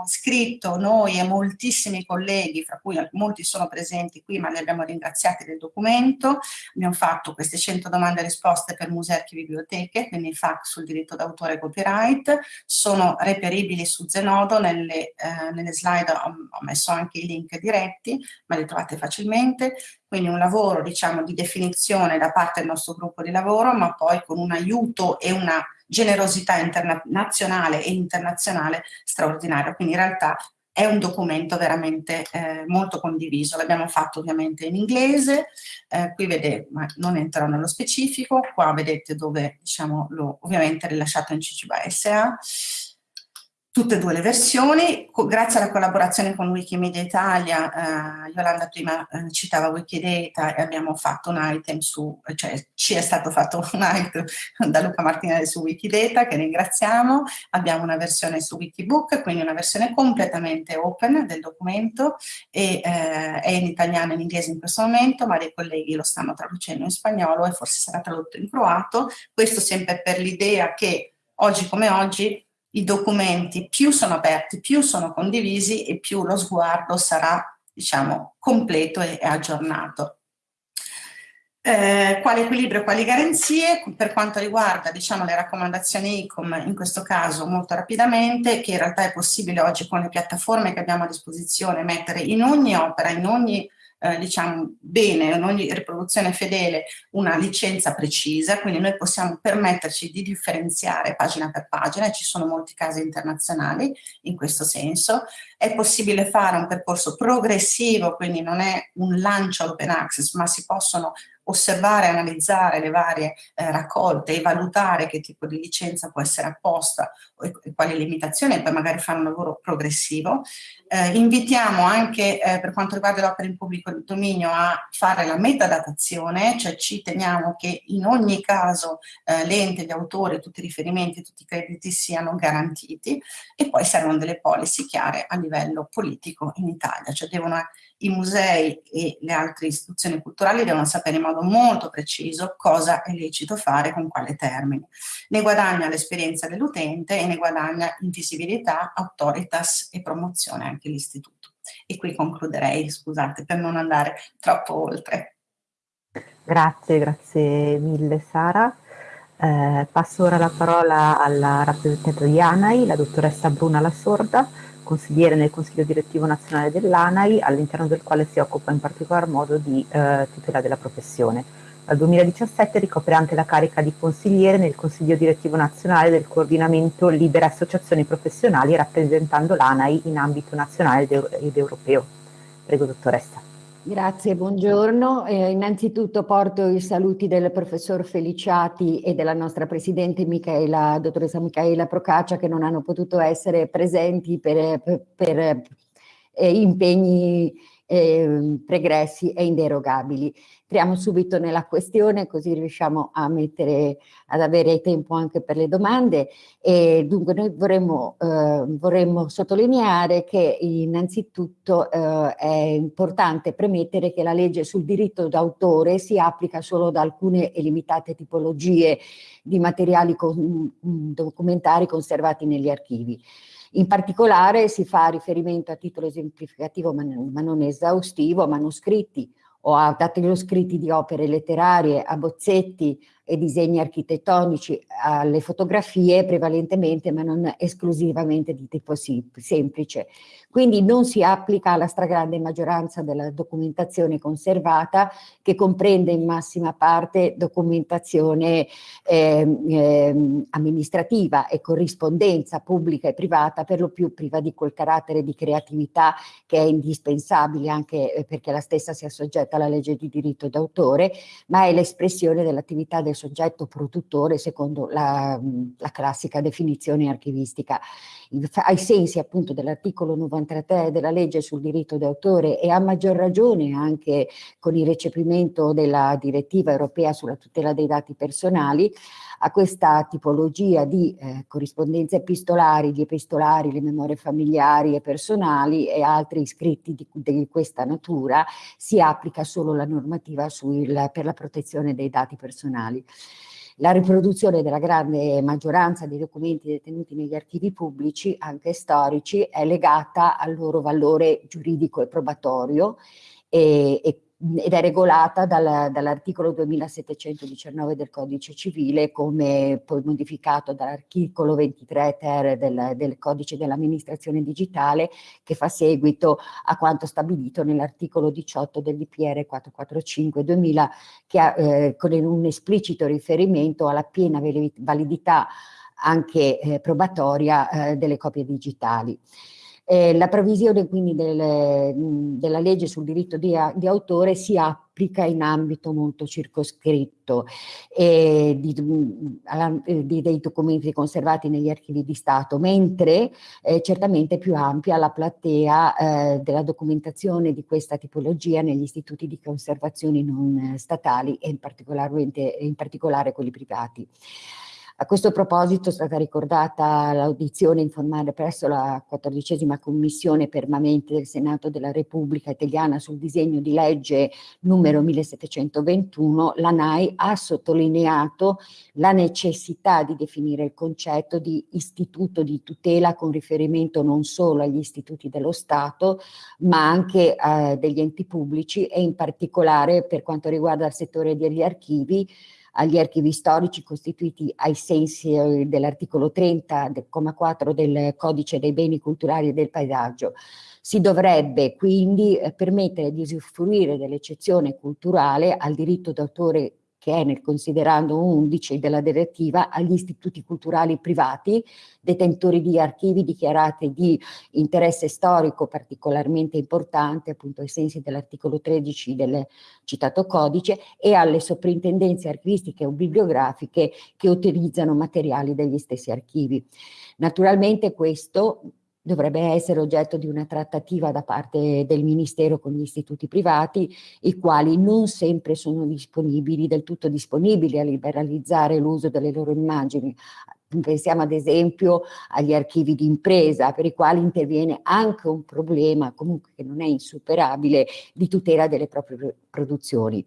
S3: scritto noi e moltissimi colleghi, fra cui molti sono presenti qui, ma li abbiamo ringraziati del documento. Abbiamo fatto queste 100 domande e risposte per musei, e biblioteche, quindi FAQ sul diritto d'autore e copyright. Sono reperibili su Zenodo, nelle, eh, nelle slide ho, ho messo anche i link diretti, ma li trovate facilmente. Quindi un lavoro, diciamo, di definizione da parte del nostro gruppo di lavoro, ma poi con un aiuto e una generosità nazionale e internazionale straordinaria. Quindi in realtà è un documento veramente eh, molto condiviso, l'abbiamo fatto ovviamente in inglese, eh, qui vedete, ma non entrerò nello specifico, qua vedete dove diciamo l'ho ovviamente rilasciato in CCBA SA, tutte e due le versioni, grazie alla collaborazione con Wikimedia Italia, eh, Yolanda prima eh, citava Wikidata e abbiamo fatto un item su, cioè ci è stato fatto un item da Luca Martinelli su Wikidata che ringraziamo, abbiamo una versione su Wikibook, quindi una versione completamente open del documento e eh, è in italiano e in inglese in questo momento, ma dei colleghi lo stanno traducendo in spagnolo e forse sarà tradotto in croato, questo sempre per l'idea che oggi come oggi i documenti più sono aperti, più sono condivisi e più lo sguardo sarà diciamo, completo e, aggiornato. Eh, quale equilibrio, quali garanzie? Per quanto riguarda diciamo, le raccomandazioni ICOM, in questo caso molto rapidamente, che in realtà è possibile oggi con le piattaforme che abbiamo a disposizione mettere in ogni opera, in ogni eh, diciamo bene in ogni riproduzione fedele una licenza precisa, quindi noi possiamo permetterci di differenziare pagina per pagina e ci sono molti casi internazionali in questo senso. È possibile fare un percorso progressivo, quindi non è un lancio open access, ma si possono osservare analizzare le varie eh, raccolte e valutare che tipo di licenza può essere apposta e, e quali limitazioni e poi magari fare un lavoro progressivo. Eh, invitiamo anche eh, per quanto riguarda le opere in pubblico dominio a fare la metadatazione, cioè ci teniamo che in ogni caso eh, l'ente, gli autori, tutti i riferimenti, tutti i crediti siano garantiti e poi servono delle policy chiare a livello politico in Italia, cioè devono i musei e le altre istituzioni culturali devono sapere in modo molto preciso cosa è lecito fare con quale termine. Ne guadagna l'esperienza dell'utente e ne guadagna invisibilità, autoritas e promozione anche l'istituto. E qui concluderei, scusate, per non andare troppo oltre.
S1: Grazie, grazie mille Sara. Eh, passo ora la parola alla rappresentante di ANAI, la dottoressa Bruna Lasorda, consigliere nel Consiglio Direttivo Nazionale dell'ANAI, all'interno del quale si occupa in particolar modo di eh, tutela della professione. Dal 2017 ricopre anche la carica di consigliere nel Consiglio Direttivo Nazionale del Coordinamento Libere Associazioni Professionali rappresentando l'ANAI in ambito nazionale ed europeo. Prego dottoressa.
S4: Grazie, buongiorno. Eh, innanzitutto porto i saluti del professor Feliciati e della nostra presidente Michaela, dottoressa Michaela Procaccia che non hanno potuto essere presenti per, per, per eh, impegni eh, pregressi e inderogabili. Entriamo subito nella questione così riusciamo a mettere, ad avere tempo anche per le domande e dunque noi vorremmo, eh, vorremmo sottolineare che innanzitutto eh, è importante premettere che la legge sul diritto d'autore si applica solo ad alcune e limitate tipologie di materiali con, documentari conservati negli archivi. In particolare si fa riferimento a titolo esemplificativo ma, non esaustivo, manoscritti o a scritti di opere letterarie, a bozzetti, e disegni architettonici alle fotografie prevalentemente ma non esclusivamente di tipo semplice. Quindi non si applica alla stragrande maggioranza della documentazione conservata che comprende in massima parte documentazione eh, eh, amministrativa e corrispondenza pubblica e privata per lo più priva di quel carattere di creatività che è indispensabile anche eh, perché la stessa sia soggetta alla legge di diritto d'autore ma è l'espressione dell'attività del soggetto produttore secondo la, la classica definizione archivistica. Ai sensi appunto dell'articolo 93 della legge sul diritto d'autore e a maggior ragione anche con il recepimento della direttiva europea sulla tutela dei dati personali, a questa tipologia di eh, corrispondenze epistolari, gli epistolari, le memorie familiari e personali e altri scritti di, di questa natura si applica solo la normativa sul, per la protezione dei dati personali. La riproduzione della grande maggioranza dei documenti detenuti negli archivi pubblici, anche storici, è legata al loro valore giuridico e probatorio e, e ed è regolata dal, dall'articolo 2719 del codice civile come poi modificato dall'articolo 23 ter del, del codice dell'amministrazione digitale che fa seguito a quanto stabilito nell'articolo 18 del DPR 445 2000 che ha, eh, con un esplicito riferimento alla piena validità anche eh, probatoria eh, delle copie digitali. Eh, la previsione quindi del, della legge sul diritto di, di, autore si applica in ambito molto circoscritto eh, di, alla, di, dei documenti conservati negli archivi di Stato, mentre eh, certamente più ampia la platea eh, della documentazione di questa tipologia negli istituti di conservazione non statali e in, in particolare quelli privati. A questo proposito è stata ricordata l'audizione informale presso la quattordicesima commissione permanente del Senato della Repubblica Italiana sul disegno di legge numero 1721, la NAI ha sottolineato la necessità di definire il concetto di istituto di tutela con riferimento non solo agli istituti dello Stato, ma anche eh, degli enti pubblici e in particolare per quanto riguarda il settore degli archivi, agli archivi storici costituiti ai sensi eh, dell'articolo 30,4 del Codice dei beni culturali e del paesaggio. Si dovrebbe quindi eh, permettere di usufruire dell'eccezione culturale al diritto d'autore che è nel considerando 11 della direttiva agli istituti culturali privati, detentori di archivi dichiarati di interesse storico particolarmente importante, appunto ai sensi dell'articolo 13 del citato codice, e alle soprintendenze archivistiche o bibliografiche che utilizzano materiali degli stessi archivi. Naturalmente questo dovrebbe essere oggetto di una trattativa da parte del Ministero con gli istituti privati, i quali non sempre sono disponibili, del tutto disponibili a liberalizzare l'uso delle loro immagini. Pensiamo ad esempio agli archivi di impresa, per i quali interviene anche un problema, comunque che non è insuperabile, di tutela delle proprie produzioni.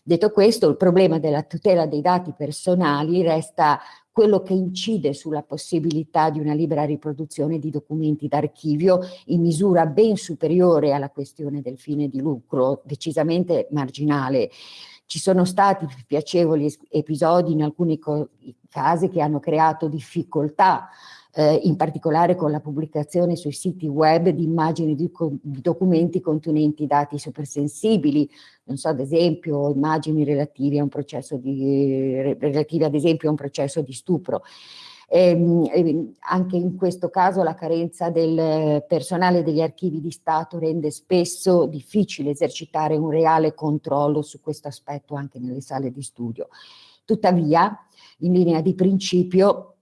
S4: Detto questo, il problema della tutela dei dati personali resta quello che incide sulla possibilità di una libera riproduzione di documenti d'archivio in misura ben superiore alla questione del fine di lucro, decisamente marginale. Ci sono stati piacevoli episodi in alcuni casi che hanno creato difficoltà eh, in particolare con la pubblicazione sui siti web di immagini di, di documenti contenenti dati supersensibili, non so, ad esempio immagini relative a un processo di, relative ad esempio a un processo di stupro. Ehm, e anche in questo caso la carenza del personale degli archivi di Stato rende spesso difficile esercitare un reale controllo su questo aspetto anche nelle sale di studio. Tuttavia, in linea di principio,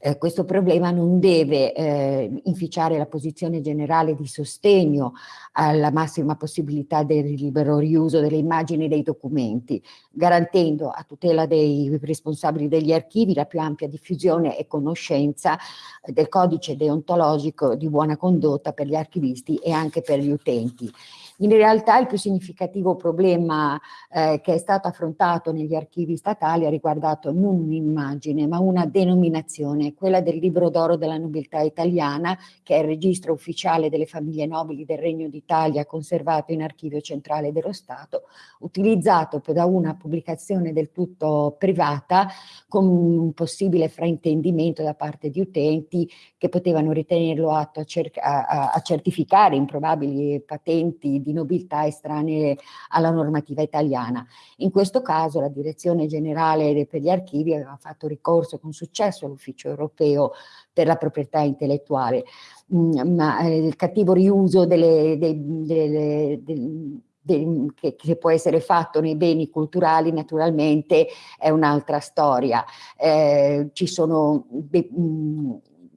S4: eh, questo problema non deve eh, inficiare la posizione generale di sostegno alla massima possibilità del libero riuso delle immagini dei documenti, garantendo a tutela dei responsabili degli archivi la più ampia diffusione e conoscenza del codice deontologico di buona condotta per gli archivisti e anche per gli utenti. In realtà il più significativo problema eh, che è stato affrontato negli archivi statali ha riguardato non un'immagine ma una denominazione, quella del libro d'oro della nobiltà italiana che è il registro ufficiale delle famiglie nobili del Regno d'Italia conservato in archivio centrale dello Stato, utilizzato da una pubblicazione del tutto privata con un possibile fraintendimento da parte di utenti che potevano ritenerlo atto a, a, a certificare improbabili patenti di nobiltà estranee alla normativa italiana. In questo caso la Direzione Generale per gli Archivi aveva fatto ricorso con successo all'Ufficio Europeo per la proprietà intellettuale, mm, ma eh, il cattivo riuso delle, delle, delle, delle che, che, può essere fatto nei beni culturali naturalmente è un'altra storia. Eh, ci sono de, mh, mm,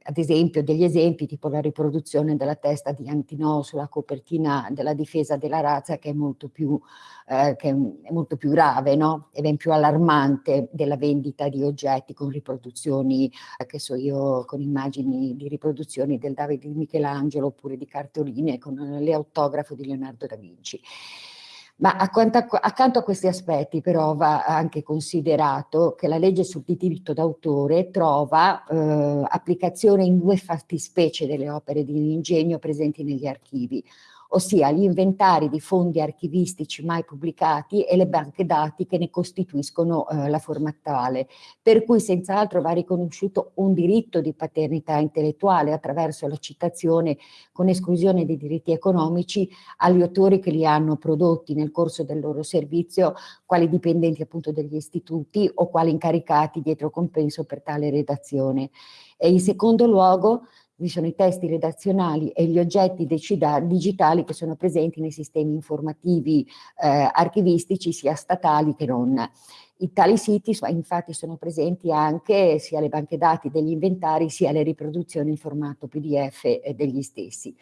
S4: ad esempio degli esempi tipo la riproduzione della testa di Antinò sulla copertina della difesa della razza che è molto più, eh, che è molto più grave no? e ben più allarmante della vendita di oggetti con riproduzioni, eh, che so io, con immagini di riproduzioni del Davide di Michelangelo oppure di cartoline con l'autografo di Leonardo da Vinci. Ma accanto a questi aspetti però va anche considerato che la legge sul diritto d'autore trova eh, applicazione in due fattispecie delle opere di ingegno presenti negli archivi, ossia gli inventari di fondi archivistici mai pubblicati e le banche dati che ne costituiscono eh, la forma attuale, per cui senz'altro va riconosciuto un diritto di paternità intellettuale attraverso la citazione con esclusione dei diritti economici agli autori che li hanno prodotti nel corso del loro servizio, quali dipendenti appunto degli istituti o quali incaricati dietro compenso per tale redazione. E in secondo luogo vi sono i testi redazionali e gli oggetti digitali che sono presenti nei sistemi informativi eh, archivistici sia statali che non. In tali siti infatti sono presenti anche sia le banche dati degli inventari sia le riproduzioni in formato PDF eh, degli stessi.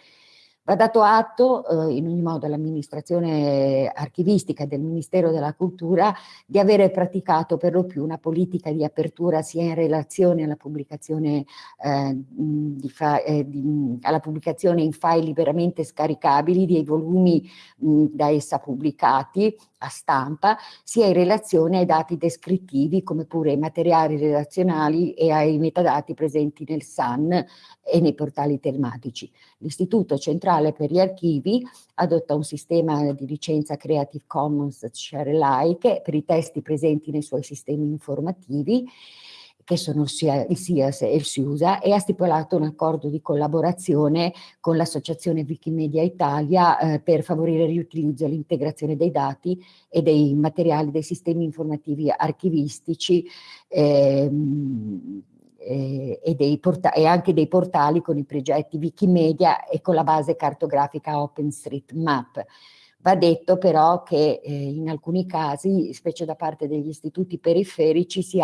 S4: Va dato atto eh, in ogni modo all'amministrazione archivistica del Ministero della Cultura di avere praticato per lo più una politica di apertura sia in relazione alla pubblicazione, eh, di eh, di, alla pubblicazione in file liberamente scaricabili dei volumi mh, da essa pubblicati a stampa, sia in relazione ai dati descrittivi come pure ai materiali relazionali e ai metadati presenti nel SAN e nei portali telematici. L'Istituto Centrale per gli Archivi adotta un sistema di licenza Creative Commons Share Alike per i testi presenti nei suoi sistemi informativi che sono sia il SIAS e il SIUSA, e ha stipulato un accordo di collaborazione con l'associazione Wikimedia Italia eh, per favorire il riutilizzo e l'integrazione dei dati e dei materiali dei sistemi informativi archivistici ehm, eh, e, e, anche dei portali con i progetti Wikimedia e con la base cartografica OpenStreetMap. Va detto però che eh, in alcuni casi, specie da parte degli istituti periferici, si,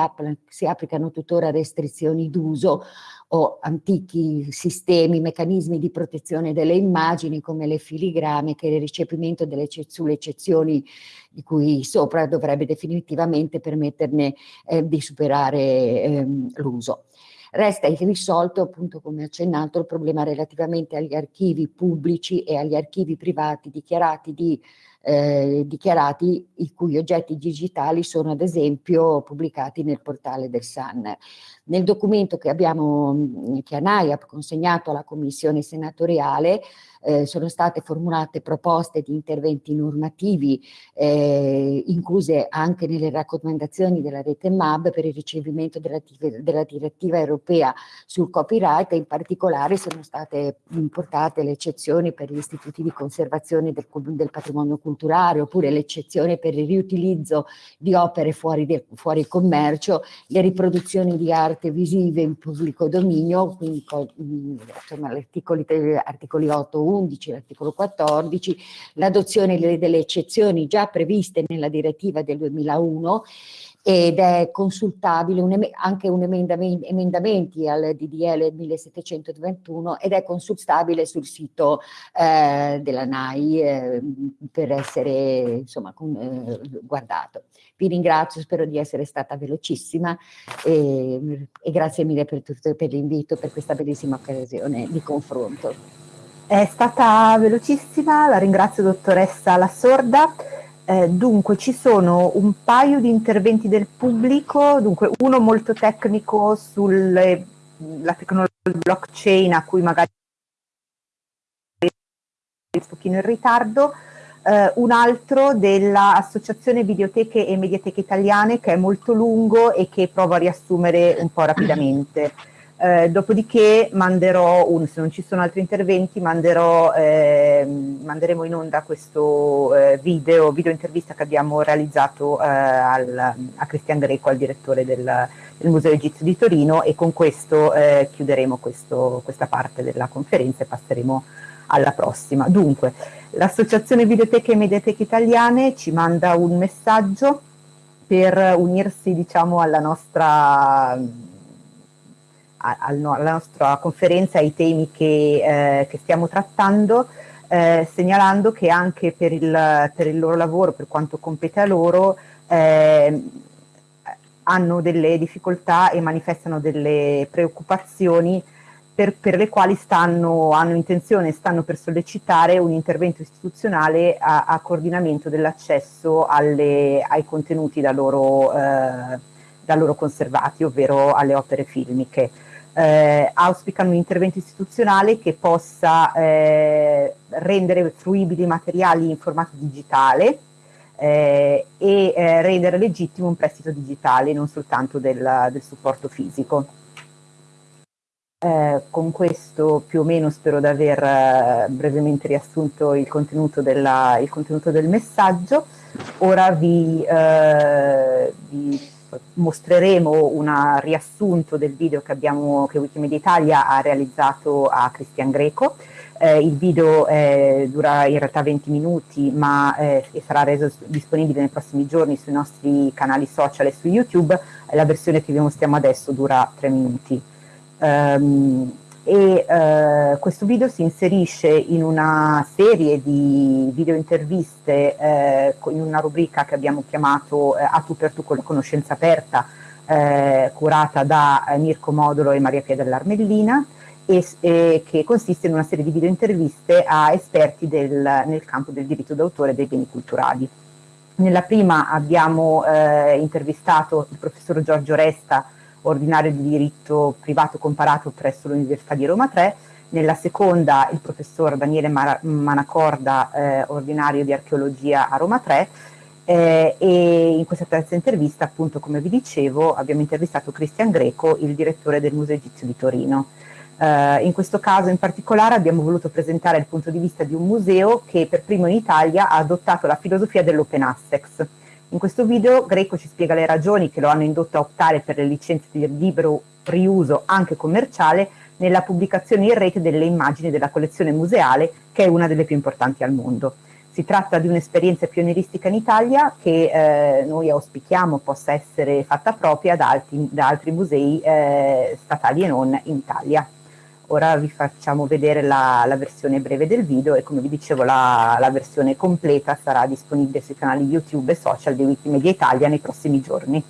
S4: si applicano tuttora restrizioni d'uso o antichi sistemi, meccanismi di protezione delle immagini come le filigrame che il ricepimento delle sulle eccezioni di cui sopra dovrebbe definitivamente permetterne eh, di superare eh, l'uso. Resta irrisolto, appunto come accennato, il problema relativamente agli archivi pubblici e agli archivi privati dichiarati, di, eh, dichiarati i cui oggetti digitali sono ad esempio pubblicati nel portale del SAN. Nel documento che abbiamo, che ANAI ha consegnato alla Commissione senatoriale, eh, sono state formulate proposte di interventi normativi eh, incluse anche nelle raccomandazioni della rete MAB per il ricevimento della, della direttiva europea sul copyright e in particolare sono state importate le eccezioni per gli istituti di conservazione del, del patrimonio culturale oppure l'eccezione per il riutilizzo di opere fuori, de, fuori commercio, le riproduzioni di arte visive in pubblico dominio, quindi insomma, articoli, articoli 8 11, l'articolo 14, l'adozione delle eccezioni già previste nella direttiva del 2001 ed è consultabile un anche un emendamenti, emendamenti al DDL 1721 ed è consultabile sul sito eh, della NAI eh, per essere insomma con, eh, guardato. Vi ringrazio, spero di essere stata velocissima e, e grazie mille per, per l'invito, per questa bellissima occasione di confronto.
S1: È stata velocissima, la ringrazio dottoressa La Sorda. Eh, dunque ci sono un paio di interventi del pubblico, dunque uno molto tecnico sulla tecnologia blockchain a cui magari un pochino in ritardo, eh, un altro dell'Associazione Videoteche e Mediateche Italiane che è molto lungo e che provo a riassumere un po' rapidamente. Eh, dopodiché manderò, un, se non ci sono altri interventi, manderò, eh, manderemo in onda questo eh, video, video intervista che abbiamo realizzato eh, al, a Cristian Greco, al direttore del, del, Museo Egizio di Torino e con questo eh, chiuderemo questo, questa parte della conferenza e passeremo alla prossima. Dunque, l'Associazione Videoteche e Mediateche Italiane ci manda un messaggio per unirsi diciamo, alla nostra alla nostra conferenza ai temi che, eh, che stiamo trattando, eh, segnalando che anche per il, per il, loro lavoro, per quanto compete a loro, eh, hanno delle difficoltà e manifestano delle preoccupazioni per, per le quali stanno, hanno intenzione, stanno per sollecitare un intervento istituzionale a, a coordinamento dell'accesso ai contenuti da loro, eh, da loro conservati, ovvero alle opere filmiche eh, auspicano un intervento istituzionale che possa eh, rendere fruibili i materiali in formato digitale eh, e eh, rendere legittimo un prestito digitale, non soltanto del, del supporto fisico. Eh, con questo più o meno spero di aver eh, brevemente riassunto il contenuto, della, il contenuto, del messaggio. Ora vi, vi mostreremo un riassunto del video che, abbiamo, che Wikimedia Italia ha realizzato a Cristian Greco. Eh, il video eh, dura in realtà 20 minuti ma eh, sarà reso disponibile nei prossimi giorni sui nostri canali social e su YouTube. La versione che vi mostriamo adesso dura 3 minuti. Um, e eh, questo video si inserisce in una serie di video interviste eh, in una rubrica che abbiamo chiamato eh, A tu per tu con la conoscenza aperta eh, curata da eh, Mirko Modolo e Maria Pia dell'Armellina e, e, che consiste in una serie di video interviste a esperti del, nel campo del diritto d'autore dei beni culturali. Nella prima abbiamo eh, intervistato il professor Giorgio Resta ordinario di diritto privato comparato presso l'Università di Roma 3, nella seconda il professor Daniele Manacorda, eh, ordinario di archeologia a Roma 3, Eh, e in questa terza intervista, appunto, come vi dicevo, abbiamo intervistato Cristian Greco, il direttore del Museo Egizio di Torino. Eh, in questo caso in particolare abbiamo voluto presentare il punto di vista di un museo che per primo in Italia ha adottato la filosofia dell'open access. In questo video Greco ci spiega le ragioni che lo hanno indotto a optare per le licenze di libero riuso anche commerciale nella pubblicazione in rete delle immagini della collezione museale, che è una delle più importanti al mondo. Si tratta di un'esperienza pionieristica in Italia che eh, noi auspichiamo possa essere fatta propria da altri, da altri musei eh, statali e non in Italia. Ora vi facciamo vedere la, la, versione breve del video e come vi dicevo la, la, versione completa sarà disponibile sui canali YouTube e social di Wikimedia Italia nei prossimi giorni.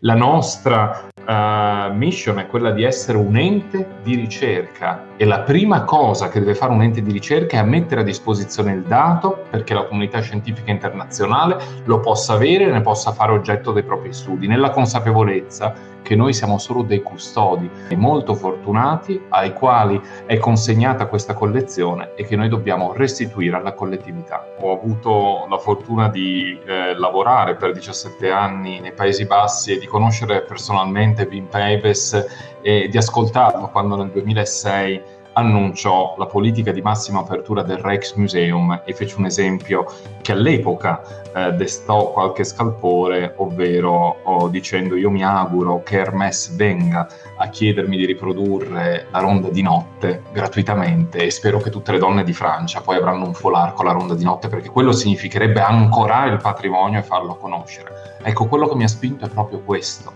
S5: La nostra uh, mission è quella di essere un ente di ricerca e la prima cosa che deve fare un ente di ricerca è mettere a disposizione il dato perché la comunità scientifica internazionale lo possa avere e ne possa fare oggetto dei propri studi, nella consapevolezza che noi siamo solo dei custodi molto fortunati ai quali è consegnata questa collezione e che noi dobbiamo restituire alla collettività. Ho avuto la fortuna di eh, lavorare per 17 anni nei Paesi Bassi e di conoscere personalmente Wim Peives e di ascoltarlo quando nel 2006 annunciò la politica di massima apertura del Rijksmuseum e fece un esempio che all'epoca eh, destò qualche scalpore, ovvero oh, dicendo io mi auguro che Hermès venga a chiedermi di riprodurre la ronda di notte gratuitamente e spero che tutte le donne di Francia poi avranno un foulard con la ronda di notte perché quello significherebbe ancorare il patrimonio e farlo conoscere. Ecco, quello che mi ha spinto è proprio questo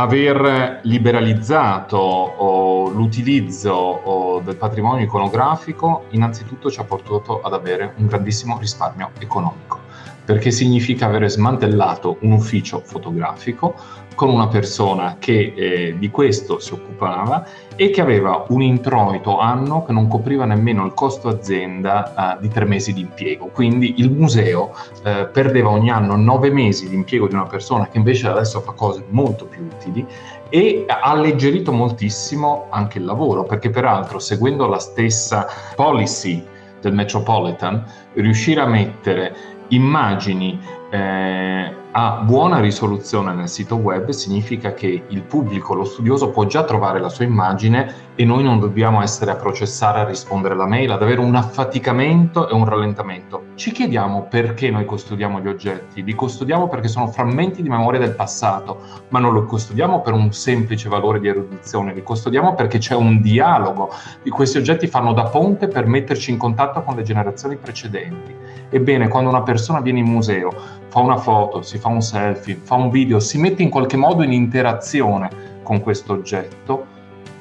S5: aver liberalizzato l'utilizzo del patrimonio iconografico innanzitutto ci ha portato ad avere un grandissimo risparmio economico perché significa aver smantellato un ufficio fotografico con una persona che eh, di questo si occupava e che aveva un introito anno che non copriva nemmeno il costo azienda eh, di tre mesi di impiego. Quindi il museo eh, perdeva ogni anno nove mesi di impiego di una persona che invece adesso fa cose molto più utili e ha alleggerito moltissimo anche il lavoro, perché peraltro seguendo la stessa policy del Metropolitan, riuscire a mettere immagini eh, a buona risoluzione nel sito web significa che il pubblico, lo studioso può già trovare la sua immagine e noi non dobbiamo essere a processare, a rispondere alla mail, ad avere un affaticamento e un rallentamento. Ci chiediamo perché noi custodiamo gli oggetti, li custodiamo perché sono frammenti di memoria del passato, ma non li custodiamo per un semplice valore di erudizione, li custodiamo perché c'è un dialogo, di questi oggetti fanno da ponte per metterci in contatto con le generazioni precedenti. Ebbene, quando una persona viene in museo, fa una foto, si fa un selfie, fa un video, si mette in qualche modo in interazione con questo oggetto,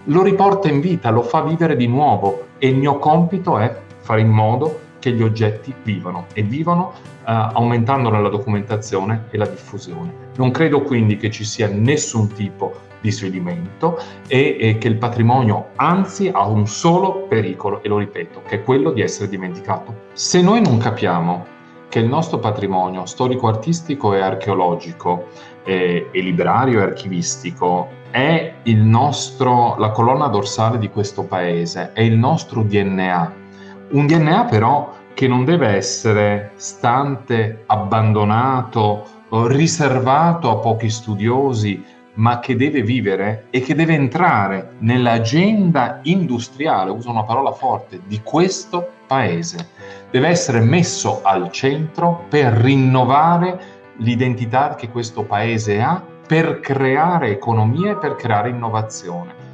S5: lo riporta in vita, lo fa vivere di nuovo e il mio compito è fare in modo che gli oggetti vivano e vivano uh, aumentandone la documentazione e la diffusione. Non credo quindi che ci sia nessun tipo di svedimento e, e che il patrimonio anzi ha un solo pericolo, e lo ripeto, che è quello di essere dimenticato. Se noi non capiamo che il nostro patrimonio storico-artistico e archeologico eh, e librario e archivistico è nostro, la colonna dorsale di questo paese, è il nostro DNA. Un DNA però che non deve essere stante, abbandonato, riservato a pochi studiosi, ma che deve vivere e che deve entrare nell'agenda industriale, uso una parola forte, di questo paese. Deve essere messo al centro per rinnovare l'identità che questo paese ha, per creare economia e per creare innovazione.